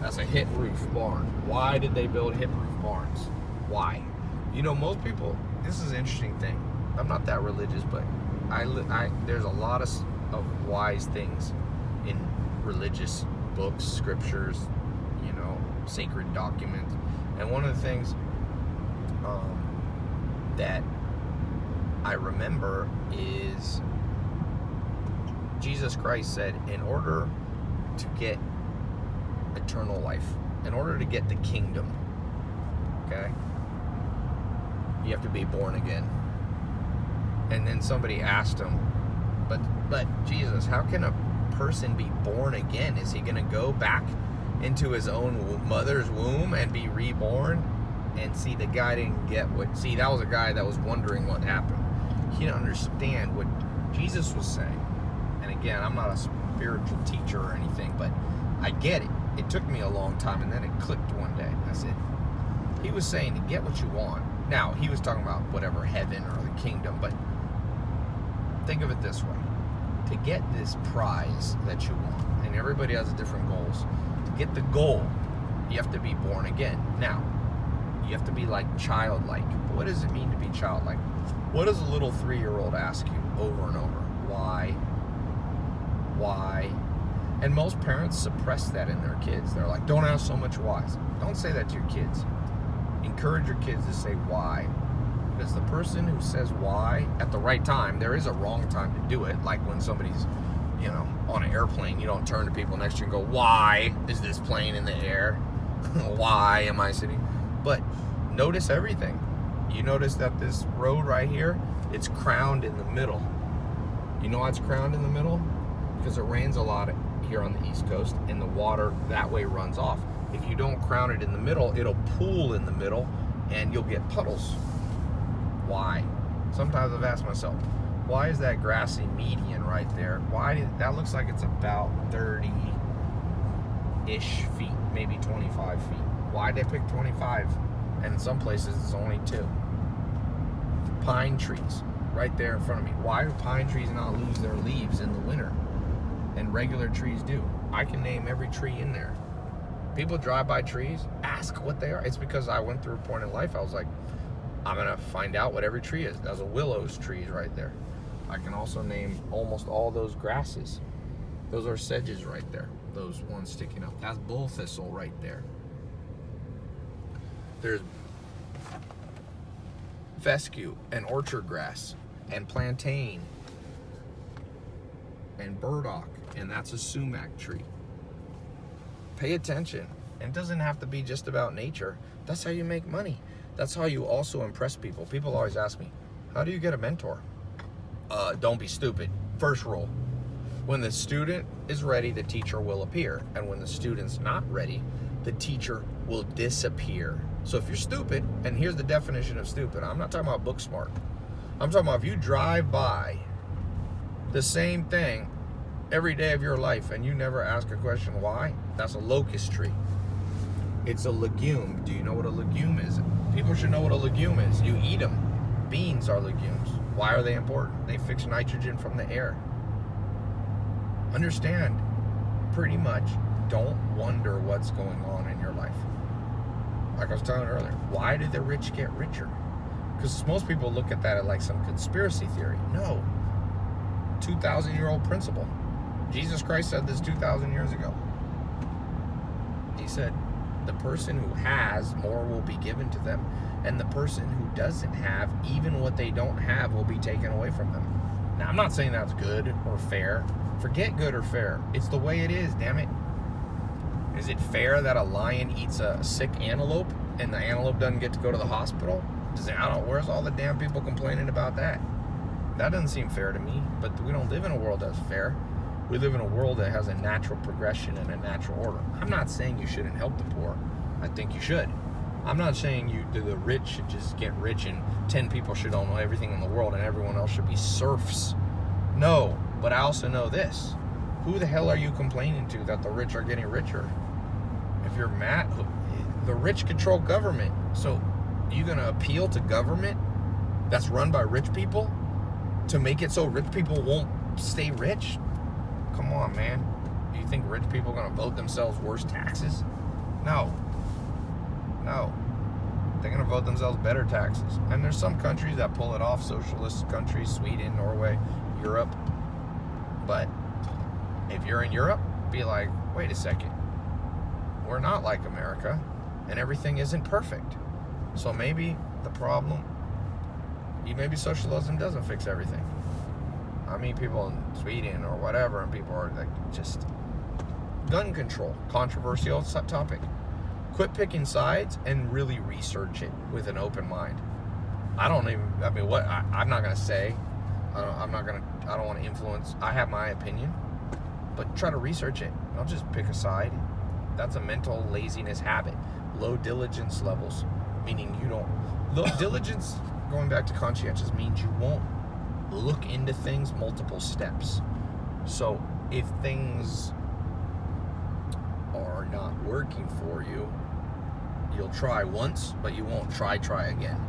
that's a hip roof barn. Why did they build hip roof barns? Why? You know, most people, this is an interesting thing. I'm not that religious, but I, I there's a lot of, of wise things in religious books, scriptures, sacred documents. And one of the things um, that I remember is Jesus Christ said, in order to get eternal life, in order to get the kingdom, okay, you have to be born again. And then somebody asked him, but but Jesus, how can a person be born again? Is he going to go back into his own mother's womb and be reborn? And see, the guy didn't get what. See, that was a guy that was wondering what happened. He didn't understand what Jesus was saying. And again, I'm not a spiritual teacher or anything, but I get it. It took me a long time, and then it clicked one day. I said, he was saying to get what you want. Now, he was talking about whatever heaven or the kingdom, but think of it this way to get this prize that you want, and everybody has different goals, get the goal, you have to be born again. Now, you have to be like childlike. What does it mean to be childlike? What does a little three-year-old ask you over and over? Why? Why? And most parents suppress that in their kids. They're like, don't ask so much whys. Don't say that to your kids. Encourage your kids to say why because the person who says why at the right time, there is a wrong time to do it. Like when somebody's, you know, on an airplane, you don't turn to people next to you and go, why is this plane in the air? why am I sitting? But notice everything. You notice that this road right here, it's crowned in the middle. You know why it's crowned in the middle? Because it rains a lot here on the East Coast and the water that way runs off. If you don't crown it in the middle, it'll pool in the middle and you'll get puddles why? Sometimes I've asked myself, why is that grassy median right there? Why did, that looks like it's about 30, ish feet, maybe 25 feet. Why'd they pick 25? And in some places it's only two. Pine trees, right there in front of me. Why do pine trees not lose their leaves in the winter? And regular trees do. I can name every tree in there. People drive by trees, ask what they are. It's because I went through a point in life, I was like, I'm gonna find out what every tree is. There's a willows trees right there. I can also name almost all those grasses. Those are sedges right there. Those ones sticking up. That's bull thistle right there. There's fescue and orchard grass and plantain and burdock and that's a sumac tree. Pay attention. It doesn't have to be just about nature. That's how you make money. That's how you also impress people. People always ask me, how do you get a mentor? Uh, don't be stupid. First rule, when the student is ready, the teacher will appear. And when the student's not ready, the teacher will disappear. So if you're stupid, and here's the definition of stupid, I'm not talking about book smart. I'm talking about if you drive by the same thing every day of your life and you never ask a question why, that's a locust tree. It's a legume. Do you know what a legume is? People should know what a legume is. You eat them. Beans are legumes. Why are they important? They fix nitrogen from the air. Understand, pretty much, don't wonder what's going on in your life. Like I was telling earlier, why do the rich get richer? Because most people look at that like some conspiracy theory. No. 2,000 year old principle. Jesus Christ said this 2,000 years ago. He said, the person who has, more will be given to them. And the person who doesn't have, even what they don't have, will be taken away from them. Now, I'm not saying that's good or fair. Forget good or fair. It's the way it is, damn it. Is it fair that a lion eats a sick antelope and the antelope doesn't get to go to the hospital? Does it, I don't, where's all the damn people complaining about that? That doesn't seem fair to me, but we don't live in a world that's fair. We live in a world that has a natural progression and a natural order. I'm not saying you shouldn't help the poor. I think you should. I'm not saying you do the rich should just get rich and 10 people should own everything in the world and everyone else should be serfs. No, but I also know this. Who the hell are you complaining to that the rich are getting richer? If you're mad, the rich control government. So you going to appeal to government that's run by rich people to make it so rich people won't stay rich? Come on, man. Do you think rich people are going to vote themselves worse taxes? No. No. They're going to vote themselves better taxes. And there's some countries that pull it off, socialist countries, Sweden, Norway, Europe. But if you're in Europe, be like, wait a second. We're not like America, and everything isn't perfect. So maybe the problem, maybe socialism doesn't fix everything. I mean, people in Sweden or whatever, and people are like just gun control, controversial topic. Quit picking sides and really research it with an open mind. I don't even. I mean, what I, am not gonna say. I am not gonna. I don't want to influence. I have my opinion, but try to research it. Don't just pick a side. That's a mental laziness habit. Low diligence levels, meaning you don't. Low diligence, going back to conscientious, means you won't look into things multiple steps. So if things are not working for you, you'll try once, but you won't try, try again.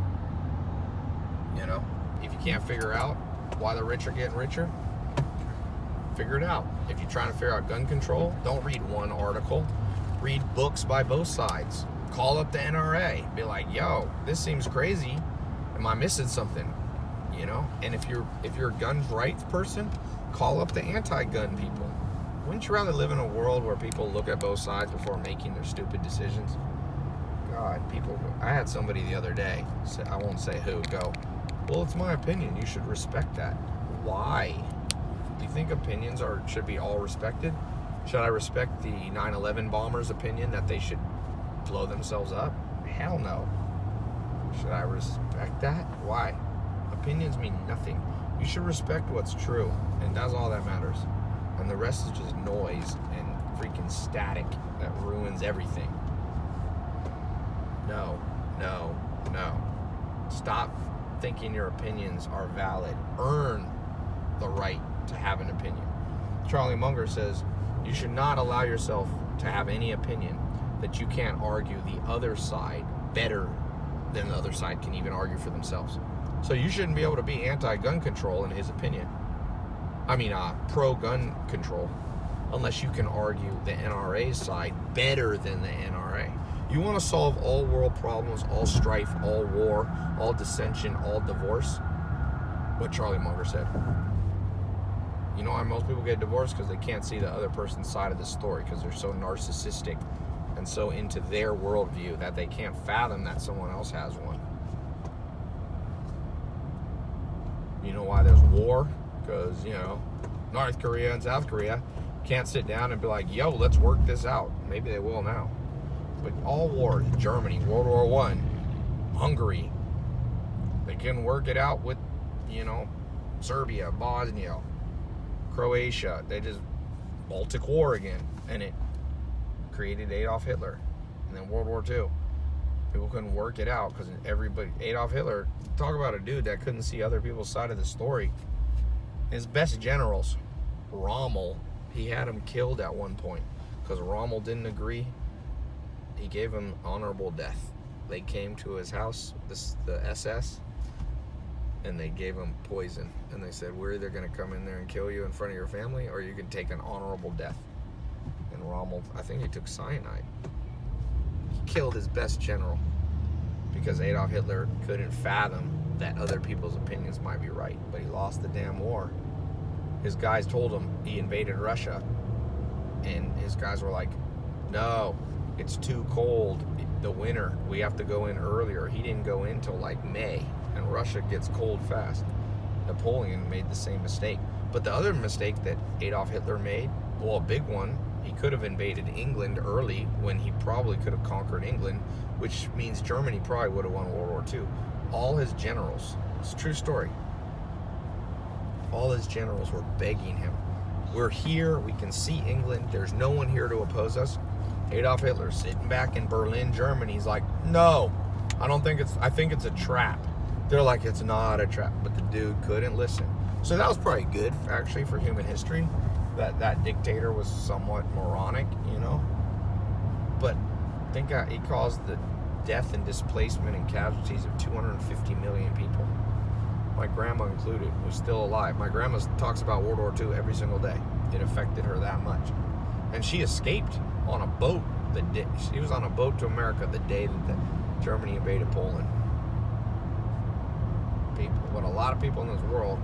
You know, if you can't figure out why the rich are getting richer, figure it out. If you're trying to figure out gun control, don't read one article. Read books by both sides. Call up the NRA. Be like, yo, this seems crazy. Am I missing something? you know and if you're if you're a gun rights person call up the anti-gun people wouldn't you rather live in a world where people look at both sides before making their stupid decisions? God people i had somebody the other day i won't say who go well it's my opinion you should respect that. Why? Do you think opinions are should be all respected? Should i respect the 9-11 bombers opinion that they should blow themselves up? Hell no. Should i respect that? Why? Opinions mean nothing. You should respect what's true, and that's all that matters. And the rest is just noise and freaking static that ruins everything. No, no, no. Stop thinking your opinions are valid. Earn the right to have an opinion. Charlie Munger says, you should not allow yourself to have any opinion that you can't argue the other side better than the other side can even argue for themselves. So you shouldn't be able to be anti-gun control in his opinion. I mean, uh, pro-gun control, unless you can argue the NRA's side better than the NRA. You want to solve all world problems, all strife, all war, all dissension, all divorce? What Charlie Munger said. You know why most people get divorced? Because they can't see the other person's side of the story because they're so narcissistic and so into their worldview that they can't fathom that someone else has one. You know why there's war? Because, you know, North Korea and South Korea can't sit down and be like, yo, let's work this out. Maybe they will now. But all wars, Germany, World War One, Hungary, they can work it out with, you know, Serbia, Bosnia, Croatia. They just Baltic War again, and it created Adolf Hitler, and then World War II. People couldn't work it out because everybody Adolf Hitler. Talk about a dude that couldn't see other people's side of the story. His best generals, Rommel, he had him killed at one point because Rommel didn't agree. He gave him honorable death. They came to his house, this the SS, and they gave him poison. And they said, "We're either going to come in there and kill you in front of your family, or you can take an honorable death." And Rommel, I think he took cyanide. He killed his best general because Adolf Hitler couldn't fathom that other people's opinions might be right, but he lost the damn war. His guys told him he invaded Russia, and his guys were like, "No, it's too cold. The winter, we have to go in earlier." He didn't go in till like May, and Russia gets cold fast. Napoleon made the same mistake. But the other mistake that Adolf Hitler made, well, a big one, he could have invaded England early when he probably could have conquered England, which means Germany probably would have won World War II. All his generals, it's a true story, all his generals were begging him, We're here, we can see England, there's no one here to oppose us. Adolf Hitler sitting back in Berlin, Germany, he's like, No, I don't think it's, I think it's a trap. They're like, It's not a trap, but the dude couldn't listen. So that was probably good, actually, for human history that that dictator was somewhat moronic, you know. But I think he caused the death and displacement and casualties of 250 million people. My grandma included was still alive. My grandma talks about World War II every single day. It affected her that much, and she escaped on a boat. The day, she was on a boat to America the day that the Germany invaded Poland. People, but a lot of people in this world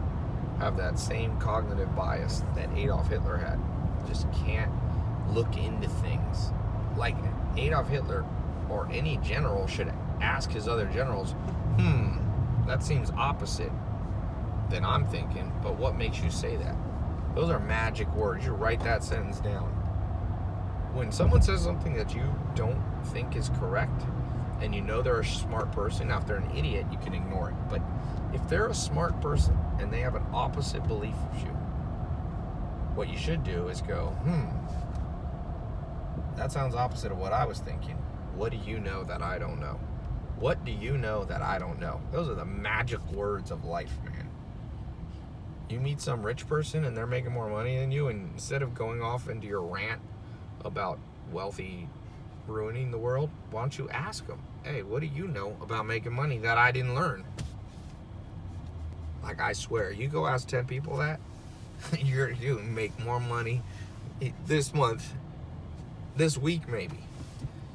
have that same cognitive bias that Adolf Hitler had. Just can't look into things. Like Adolf Hitler or any general should ask his other generals, hmm, that seems opposite than I'm thinking, but what makes you say that? Those are magic words. You write that sentence down. When someone says something that you don't think is correct, and you know they're a smart person, now if they're an idiot, you can ignore it. But if they're a smart person and they have an opposite belief of you, what you should do is go, hmm, that sounds opposite of what I was thinking. What do you know that I don't know? What do you know that I don't know? Those are the magic words of life, man. You meet some rich person and they're making more money than you, and instead of going off into your rant about wealthy ruining the world, why don't you ask them, hey, what do you know about making money that I didn't learn? Like, I swear, you go ask 10 people that, you're, you make more money this month, this week maybe.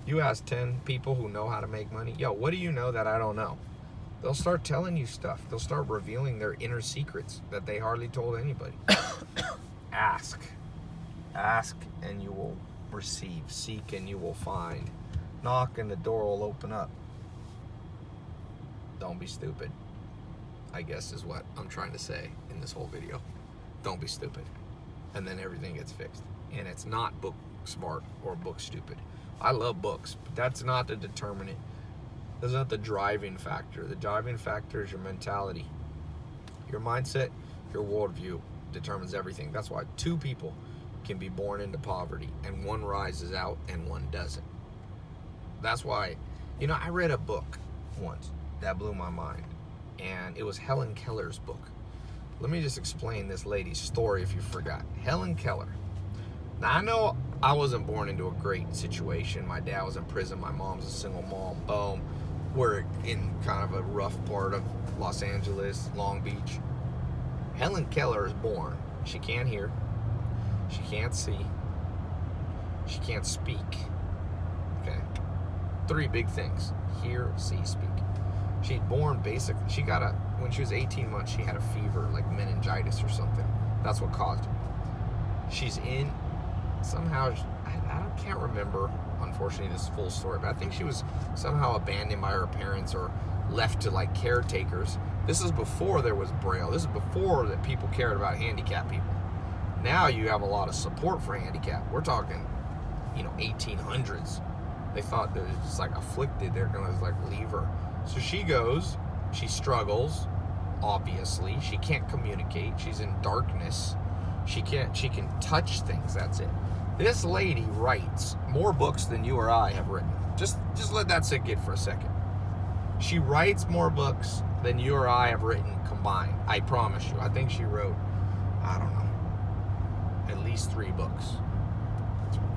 You ask 10 people who know how to make money, yo, what do you know that I don't know? They'll start telling you stuff. They'll start revealing their inner secrets that they hardly told anybody. ask. Ask and you will receive. Seek and you will find. Knock and the door will open up. Don't be stupid. I guess is what I'm trying to say in this whole video. Don't be stupid. And then everything gets fixed. And it's not book smart or book stupid. I love books, but that's not the determinant. That's not the driving factor. The driving factor is your mentality. Your mindset, your worldview determines everything. That's why two people can be born into poverty and one rises out and one doesn't. That's why, you know, I read a book once that blew my mind and it was Helen Keller's book. Let me just explain this lady's story if you forgot. Helen Keller. Now I know I wasn't born into a great situation. My dad was in prison. My mom's a single mom. Boom. We're in kind of a rough part of Los Angeles, Long Beach. Helen Keller is born. She can't hear. She can't see. She can't speak. Okay. Three big things hear, see, speak. She's born basically, she got a, when she was 18 months, she had a fever, like meningitis or something. That's what caused it. She's in, somehow, I, I can't remember, unfortunately, this full story, but I think she was somehow abandoned by her parents or left to like caretakers. This is before there was Braille. This is before that people cared about handicapped people. Now you have a lot of support for handicap. We're talking, you know, 1800s. They thought was just like afflicted. They're gonna like leave her. So she goes. She struggles. Obviously, she can't communicate. She's in darkness. She can't. She can touch things. That's it. This lady writes more books than you or I have written. Just, just let that sink in for a second. She writes more books than you or I have written combined. I promise you. I think she wrote, I don't know, at least three books.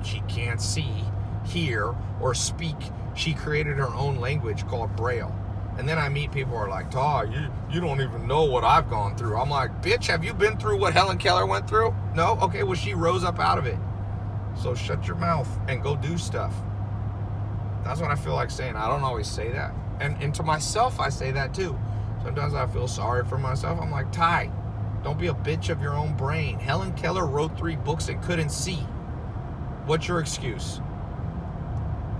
She can't see, hear, or speak. She created her own language called Braille. And then I meet people who are like, Taw, you, you don't even know what I've gone through. I'm like, bitch, have you been through what Helen Keller went through? No? Okay, well, she rose up out of it. So shut your mouth and go do stuff. That's what I feel like saying. I don't always say that. And, and to myself, I say that too. Sometimes I feel sorry for myself. I'm like, Tai, don't be a bitch of your own brain. Helen Keller wrote three books and couldn't see. What's your excuse?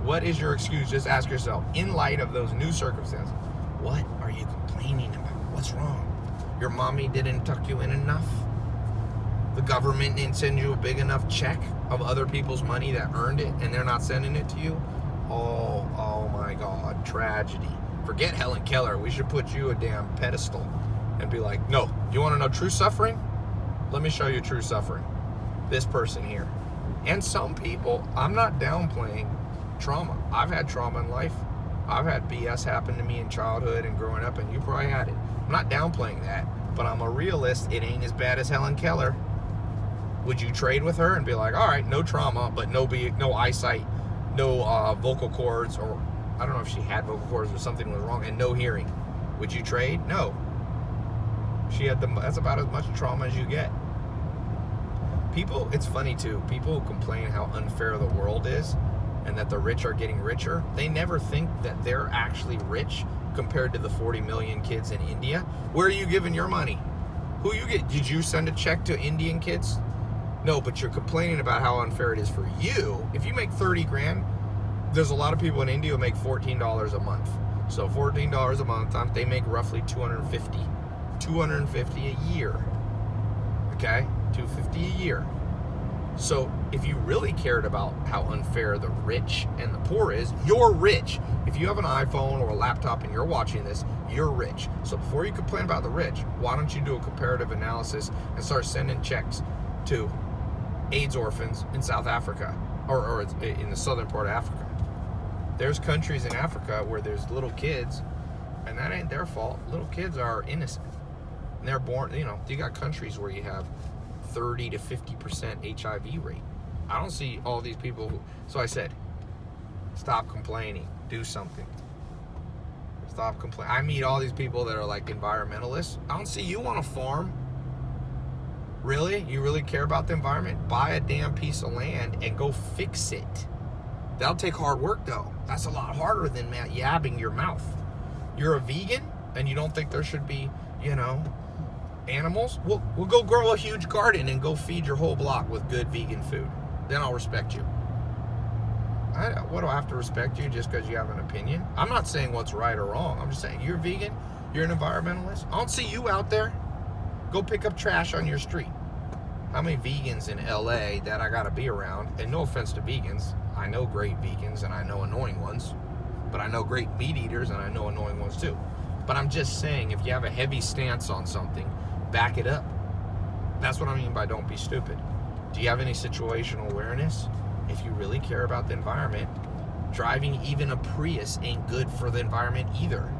What is your excuse? Just ask yourself, in light of those new circumstances, what are you complaining about? What's wrong? Your mommy didn't tuck you in enough? The government didn't send you a big enough check of other people's money that earned it and they're not sending it to you? Oh, oh my God, tragedy. Forget Helen Keller. We should put you a damn pedestal and be like, no, you want to know true suffering? Let me show you true suffering. This person here. And some people, I'm not downplaying trauma. I've had trauma in life. I've had BS happen to me in childhood and growing up, and you probably had it. I'm not downplaying that, but I'm a realist. It ain't as bad as Helen Keller. Would you trade with her and be like, all right, no trauma, but no be no eyesight, no uh, vocal cords, or I don't know if she had vocal cords or something was wrong, and no hearing? Would you trade? No. She had the that's about as much trauma as you get. People, it's funny too. People who complain how unfair the world is and that the rich are getting richer, they never think that they're actually rich compared to the 40 million kids in India. Where are you giving your money? Who you get? Did you send a check to Indian kids? No, but you're complaining about how unfair it is for you. If you make 30 grand, there's a lot of people in India who make $14 a month. So $14 a month, um, they make roughly 250. 250 a year. Okay? 250 a year. So if you really cared about how unfair the rich and the poor is, you're rich. If you have an iPhone or a laptop and you're watching this, you're rich. So before you complain about the rich, why don't you do a comparative analysis and start sending checks to AIDS orphans in South Africa or, or in the southern part of Africa? There's countries in Africa where there's little kids, and that ain't their fault. Little kids are innocent. And they're born, you know, you got countries where you have 30 to 50% HIV rate. I don't see all these people who, so I said, stop complaining, do something. Stop complaining. I meet all these people that are like environmentalists. I don't see you on a farm. Really? You really care about the environment? Buy a damn piece of land and go fix it. That'll take hard work though. That's a lot harder than yabbing your mouth. You're a vegan and you don't think there should be, you know, animals, we'll, we'll go grow a huge garden and go feed your whole block with good vegan food. Then I'll respect you. I, what do I have to respect you just because you have an opinion? I'm not saying what's right or wrong. I'm just saying you're vegan, you're an environmentalist. I don't see you out there. Go pick up trash on your street. How many vegans in LA that I gotta be around? And no offense to vegans, I know great vegans and I know annoying ones, but I know great meat eaters and I know annoying ones too. But I'm just saying, if you have a heavy stance on something, back it up. That's what I mean by don't be stupid. Do you have any situational awareness? If you really care about the environment, driving even a Prius ain't good for the environment either.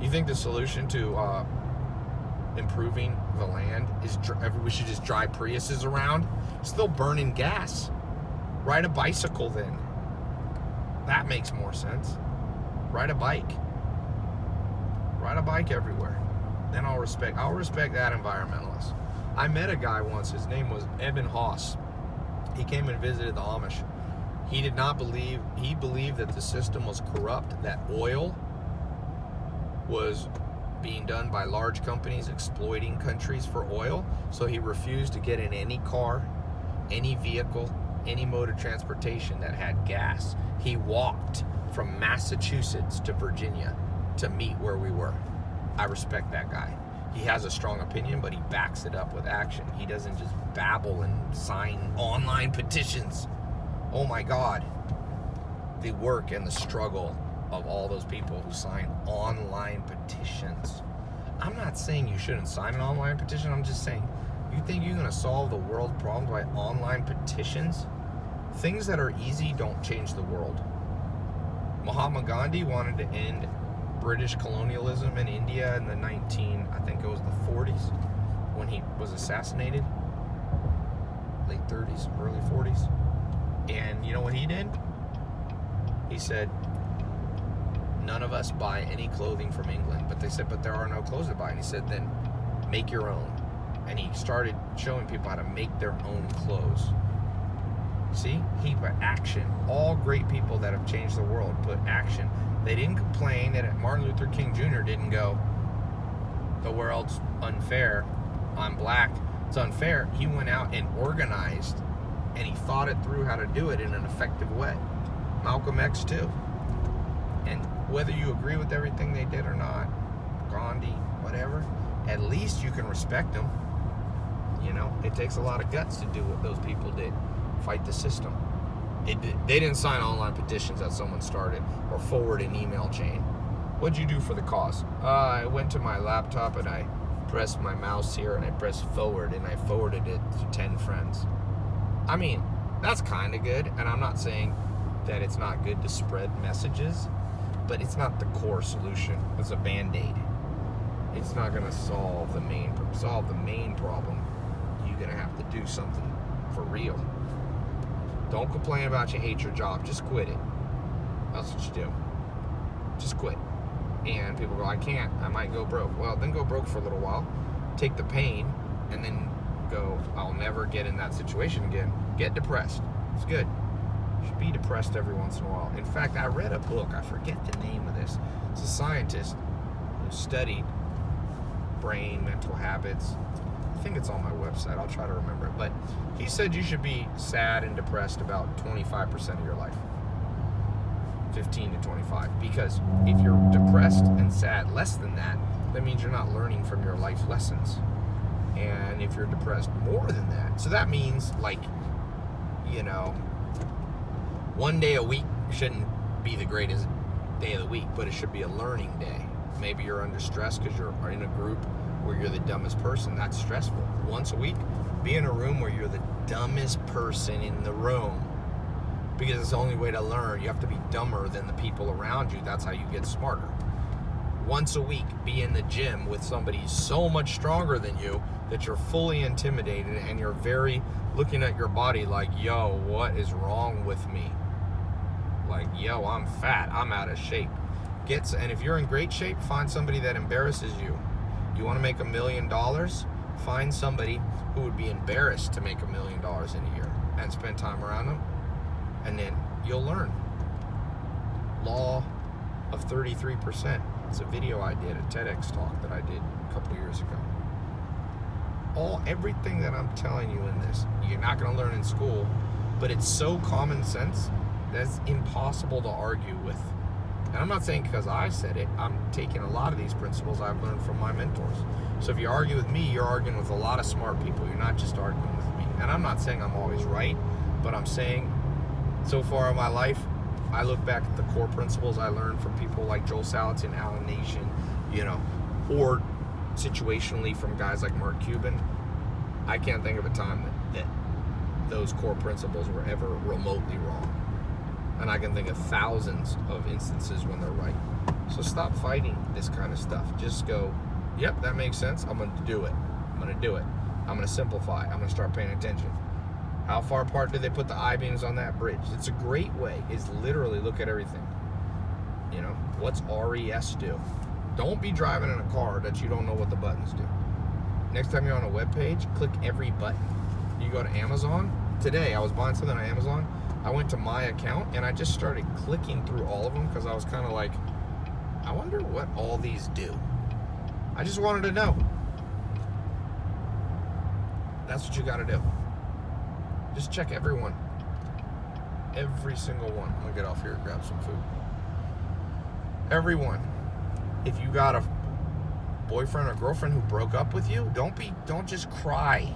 You think the solution to uh, improving the land is we should just drive Priuses around? Still burning gas. Ride a bicycle then. That makes more sense. Ride a bike. Ride a bike everywhere. Then I'll respect I'll respect that environmentalist. I met a guy once, his name was Eben Haas. He came and visited the Amish. He did not believe he believed that the system was corrupt, that oil was being done by large companies exploiting countries for oil. So he refused to get in any car, any vehicle, any mode of transportation that had gas. He walked from Massachusetts to Virginia to meet where we were. I respect that guy. He has a strong opinion, but he backs it up with action. He doesn't just babble and sign online petitions. Oh my God. The work and the struggle of all those people who sign online petitions. I'm not saying you shouldn't sign an online petition. I'm just saying, you think you're going to solve the world problems by online petitions? Things that are easy don't change the world. Mahatma Gandhi wanted to end British colonialism in India in the 19, I think it was the 40s, when he was assassinated. Late 30s, early 40s. And you know what he did? He said, none of us buy any clothing from England. But they said, but there are no clothes to buy. And he said, then make your own. And he started showing people how to make their own clothes. See, he put action. All great people that have changed the world put action. They didn't complain that Martin Luther King Jr. didn't go, the world's unfair. I'm black. It's unfair. He went out and organized and he thought it through how to do it in an effective way. Malcolm X too. And whether you agree with everything they did or not, Gandhi, whatever, at least you can respect them. You know, it takes a lot of guts to do what those people did, fight the system. It, they didn't sign online petitions that someone started or forward an email chain. What'd you do for the cause? Uh, I went to my laptop and I pressed my mouse here and I pressed forward and I forwarded it to 10 friends. I mean, that's kind of good, and I'm not saying that it's not good to spread messages, but it's not the core solution. It's a band-aid. It's not going to solve the main solve the main problem. You're going to have to do something for real. Don't complain about you hate your job. Just quit it. That's what you do. Just quit. And people go, I can't. I might go broke. Well, then go broke for a little while. Take the pain, and then go, I'll never get in that situation again. Get depressed. It's good. Should be depressed every once in a while. In fact, I read a book, I forget the name of this. It's a scientist who studied brain, mental habits. I think it's on my website. I'll try to remember it. But he said you should be sad and depressed about 25% of your life. 15 to 25. Because if you're depressed and sad less than that, that means you're not learning from your life lessons and if you're depressed more than that so that means like you know one day a week shouldn't be the greatest day of the week but it should be a learning day. Maybe you're under stress because you're in a group where you're the dumbest person. That's stressful. Once a week be in a room where you're the dumbest person in the room because it's the only way to learn. You have to be dumber than the people around you. That's how you get smarter. Once a week be in the gym with somebody so much stronger than you that you're fully intimidated and you're very looking at your body like, yo, what is wrong with me? Like, yo, I'm fat, I'm out of shape. Gets and if you're in great shape, find somebody that embarrasses you. You want to make a million dollars? Find somebody who would be embarrassed to make a million dollars in a year and spend time around them, and then you'll learn. Law of 33%. It's a video I did, a TEDx talk that I did a couple years ago all everything that I'm telling you in this, you're not going to learn in school, but it's so common sense that's impossible to argue with. And I'm not saying because I said it, I'm taking a lot of these principles I've learned from my mentors. So if you argue with me, you're arguing with a lot of smart people. You're not just arguing with me. And I'm not saying I'm always right, but I'm saying so far in my life, I look back at the core principles I learned from people like Joel Salatin, Allan Nation, you know, or situationally from guys like Mark Cuban, I can't think of a time that, that those core principles were ever remotely wrong. And I can think of thousands of instances when they're right. So stop fighting this kind of stuff. Just go, yep, that makes sense. I'm going to do it. I'm going to do it. I'm going to simplify. I'm going to start paying attention. How far apart did they put the I beams on that bridge? It's a great way. Is literally look at everything. You know, what's RES do? Don't be driving in a car that you don't know what the buttons do. Next time you're on a web page, click every button. You go to Amazon. Today, I was buying something on Amazon. I went to my account and I just started clicking through all of them because I was kind of like, I wonder what all these do. I just wanted to know. That's what you got to do. Just check everyone. Every single one. I'm gonna get off here and grab some food. Everyone. If you got a boyfriend or girlfriend who broke up with you, don't be don't just cry.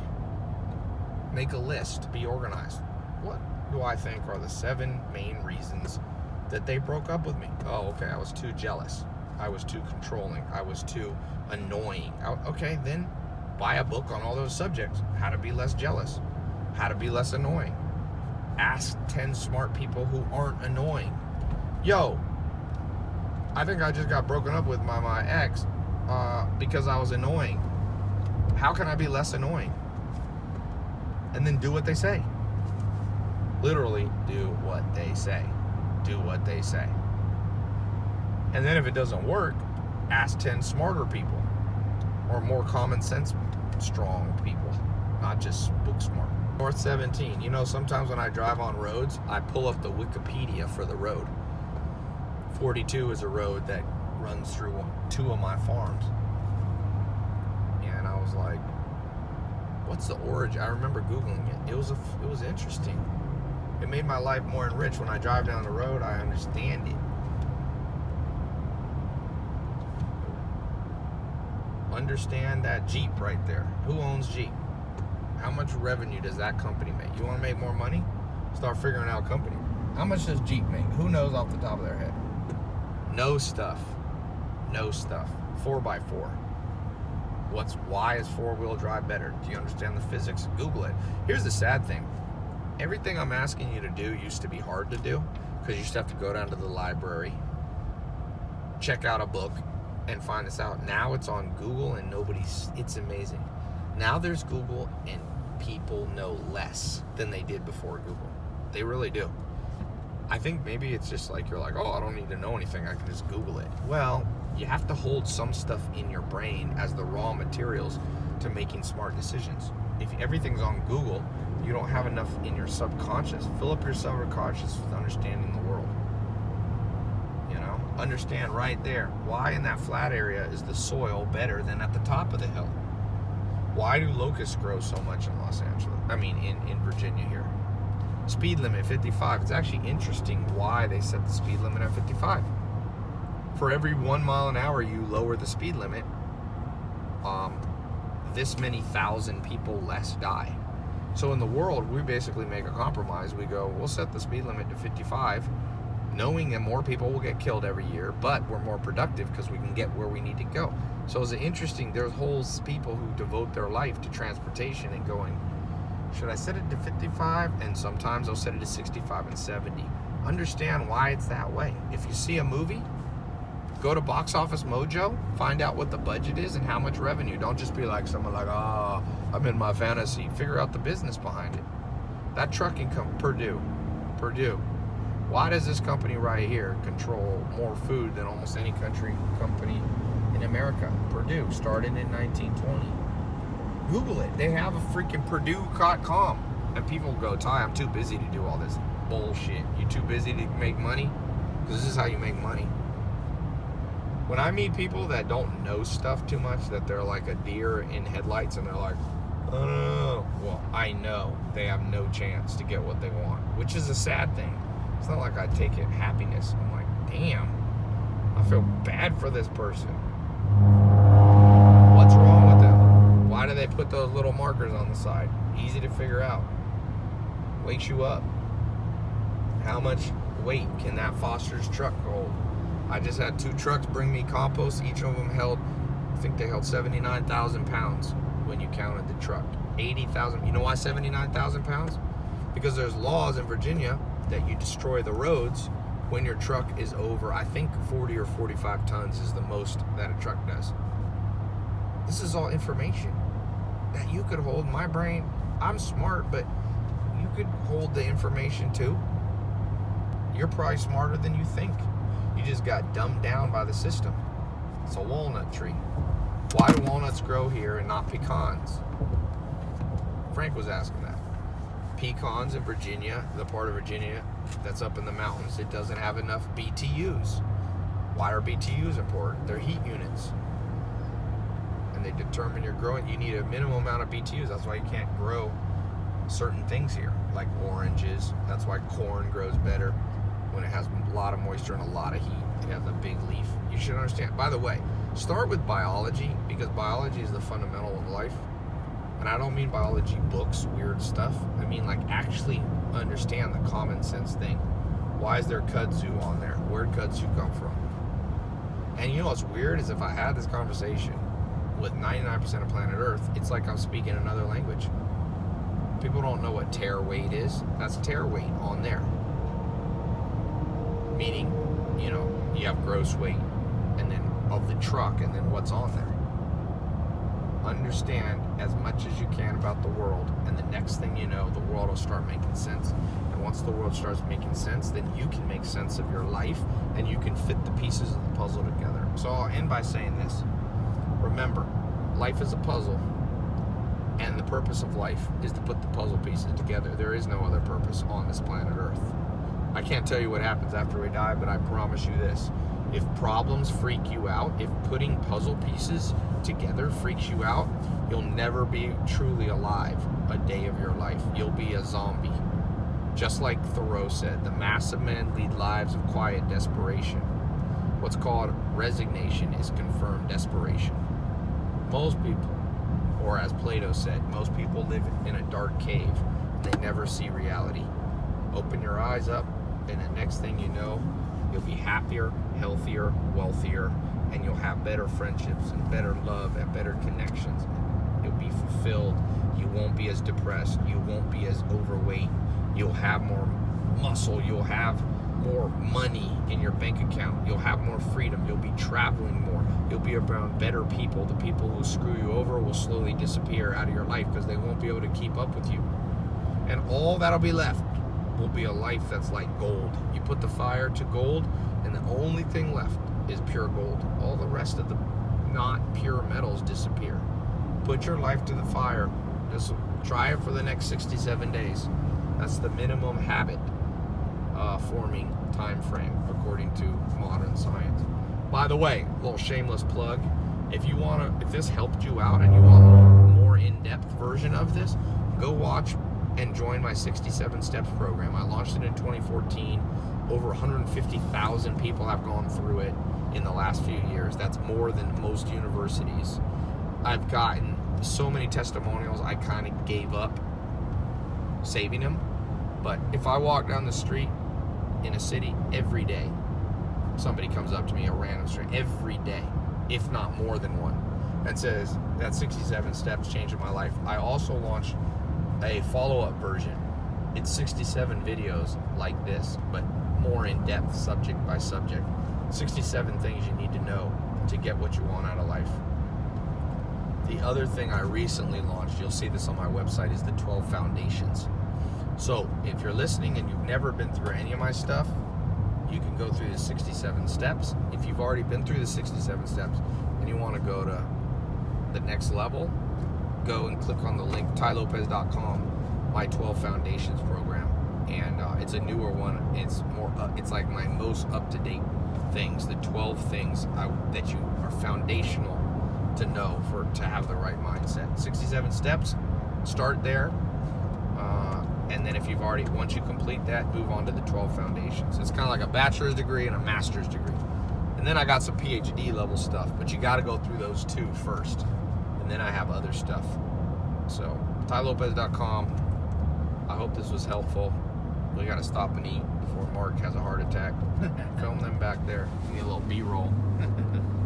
Make a list. Be organized. I think are the seven main reasons that they broke up with me? Oh, okay. I was too jealous. I was too controlling. I was too annoying. Okay, then buy a book on all those subjects. How to be less jealous how to be less annoying. Ask 10 smart people who aren't annoying. Yo, I think I just got broken up with my, my ex uh, because I was annoying. How can I be less annoying? And then do what they say. Literally, do what they say. Do what they say. And then if it doesn't work, ask 10 smarter people or more common sense strong people, not just book smart. North 17. You know, sometimes when I drive on roads, I pull up the Wikipedia for the road. 42 is a road that runs through two of my farms. And I was like, what's the origin? I remember Googling it. It was, a, it was interesting. It made my life more enriched. When I drive down the road, I understand it. Understand that Jeep right there. Who owns Jeep? How much revenue does that company make? You want to make more money? Start figuring out company. How much does Jeep make? Who knows off the top of their head? No stuff. No stuff. 4x4. What's why is four-wheel drive better? Do you understand the physics? Google it. Here's the sad thing. Everything I'm asking you to do used to be hard to do because you used to have to go down to the library, check out a book, and find this out. Now it's on Google and nobody's, it's amazing. Now there's Google and people know less than they did before Google. They really do. I think maybe it's just like you're like, oh, I don't need to know anything. I can just Google it. Well, you have to hold some stuff in your brain as the raw materials to making smart decisions. If everything's on Google, you don't have enough in your subconscious. Fill up your subconscious with understanding the world. You know, understand right there why in that flat area is the soil better than at the top of the hill. Why do locusts grow so much in Los Angeles? I mean, in, in Virginia here. Speed limit 55. It's actually interesting why they set the speed limit at 55. For every one mile an hour you lower the speed limit, um, this many thousand people less die. So in the world, we basically make a compromise. We go, we'll set the speed limit to 55 knowing that more people will get killed every year, but we're more productive because we can get where we need to go. So it's interesting, there's whole people who devote their life to transportation and going, should I set it to 55? And sometimes I'll set it to 65 and 70. Understand why it's that way. If you see a movie, go to Box Office Mojo, find out what the budget is and how much revenue. Don't just be like someone like, oh, I'm in my fantasy. Figure out the business behind it. That trucking company, Perdue, Perdue, why does this company right here control more food than almost any country company in America? Perdue, started in 1920. Google it. They have a freaking Perdue.com. And people go, Tai, I'm too busy to do all this bullshit. You too busy to make money? Because this is how you make money. When I meet people that don't know stuff too much, that they're like a deer in headlights and they're like, well, I know they have no chance to get what they want, which is a sad thing. It's not like I take it happiness. I'm like, damn, I feel bad for this person. What's wrong with them? Why do they put those little markers on the side? Easy to figure out. Wakes you up. How much weight can that Foster's truck hold? I just had two trucks bring me compost. Each of them held, I think they held 79,000 pounds when you counted the truck. 80,000. You know why 79,000 pounds? Because there's laws in Virginia that you destroy the roads when your truck is over, I think 40 or 45 tons is the most that a truck does. This is all information that you could hold. My brain, I'm smart, but you could hold the information too. You're probably smarter than you think. You just got dumbed down by the system. It's a walnut tree. Why do walnuts grow here and not pecans? Frank was asking that. Pecans in Virginia, the part of Virginia that's up in the mountains, it doesn't have enough BTUs. Why are BTUs important? They're heat units. And they determine your growing. You need a minimum amount of BTUs. That's why you can't grow certain things here, like oranges. That's why corn grows better when it has a lot of moisture and a lot of heat. It has a big leaf. You should understand. By the way, start with biology because biology is the fundamental of life. And I don't mean biology books, weird stuff. I mean like actually understand the common sense thing. Why is there kudzu on there? Where'd kudzu come from? And you know what's weird is if I had this conversation with 99% of planet Earth, it's like I'm speaking another language. People don't know what tare weight is. That's tare weight on there. Meaning, you know, you have gross weight of the truck and then what's on there. Understand as much as you can about the world, and the next thing you know, the world will start making sense. And once the world starts making sense, then you can make sense of your life and you can fit the pieces of the puzzle together. So I'll end by saying this. Remember, life is a puzzle, and the purpose of life is to put the puzzle pieces together. There is no other purpose on this planet Earth. I can't tell you what happens after we die, but I promise you this. If problems freak you out, if putting puzzle pieces together freaks you out, you'll never be truly alive a day of your life. You'll be a zombie. Just like Thoreau said, the mass of men lead lives of quiet desperation. What's called resignation is confirmed desperation. Most people, or as Plato said, most people live in a dark cave. They never see reality. Open your eyes up, and the next thing you know, you'll be happier, healthier, wealthier, and you'll have better friendships and better love and better connections. You'll be fulfilled. You won't be as depressed. You won't be as overweight. You'll have more muscle. You'll have more money in your bank account. You'll have more freedom. You'll be traveling more. You'll be around better people. The people who screw you over will slowly disappear out of your life because they won't be able to keep up with you. And all that'll be left will be a life that's like gold. You put the fire to gold, and the only thing left is pure gold. All the rest of the not pure metals disappear. Put your life to the fire. Just try it for the next 67 days. That's the minimum habit uh, forming time frame according to modern science. By the way, little shameless plug. If you want to, if this helped you out and you want a more in-depth version of this, go watch and join my 67 Steps program. I launched it in 2014. Over 150,000 people have gone through it in the last few years. That's more than most universities. I've gotten so many testimonials, I kind of gave up saving them. But if I walk down the street in a city every day, somebody comes up to me, a random stranger, every day, if not more than one, and says, that 67 steps changed my life. I also launched a follow-up version. It's 67 videos like this, but more in-depth, subject by subject. 67 things you need to know to get what you want out of life. The other thing I recently launched, you'll see this on my website, is the 12 Foundations. So if you're listening and you've never been through any of my stuff, you can go through the 67 steps. If you've already been through the 67 steps and you want to go to the next level, go and click on the link tailopez.com, my 12 Foundations program, and uh, it's a newer one. It's more, uh, it's like my most up-to-date things, the 12 things I, that you are foundational to know for to have the right mindset. 67 steps. Start there. Uh, and then if you've already, once you complete that, move on to the 12 foundations. It's kind of like a bachelor's degree and a master's degree. And then I got some PhD level stuff, but you got to go through those two first. And then I have other stuff. So, tailopez.com. I hope this was helpful. We got to stop and eat before Mark has a heart attack. Film them back there. Need a little B-roll.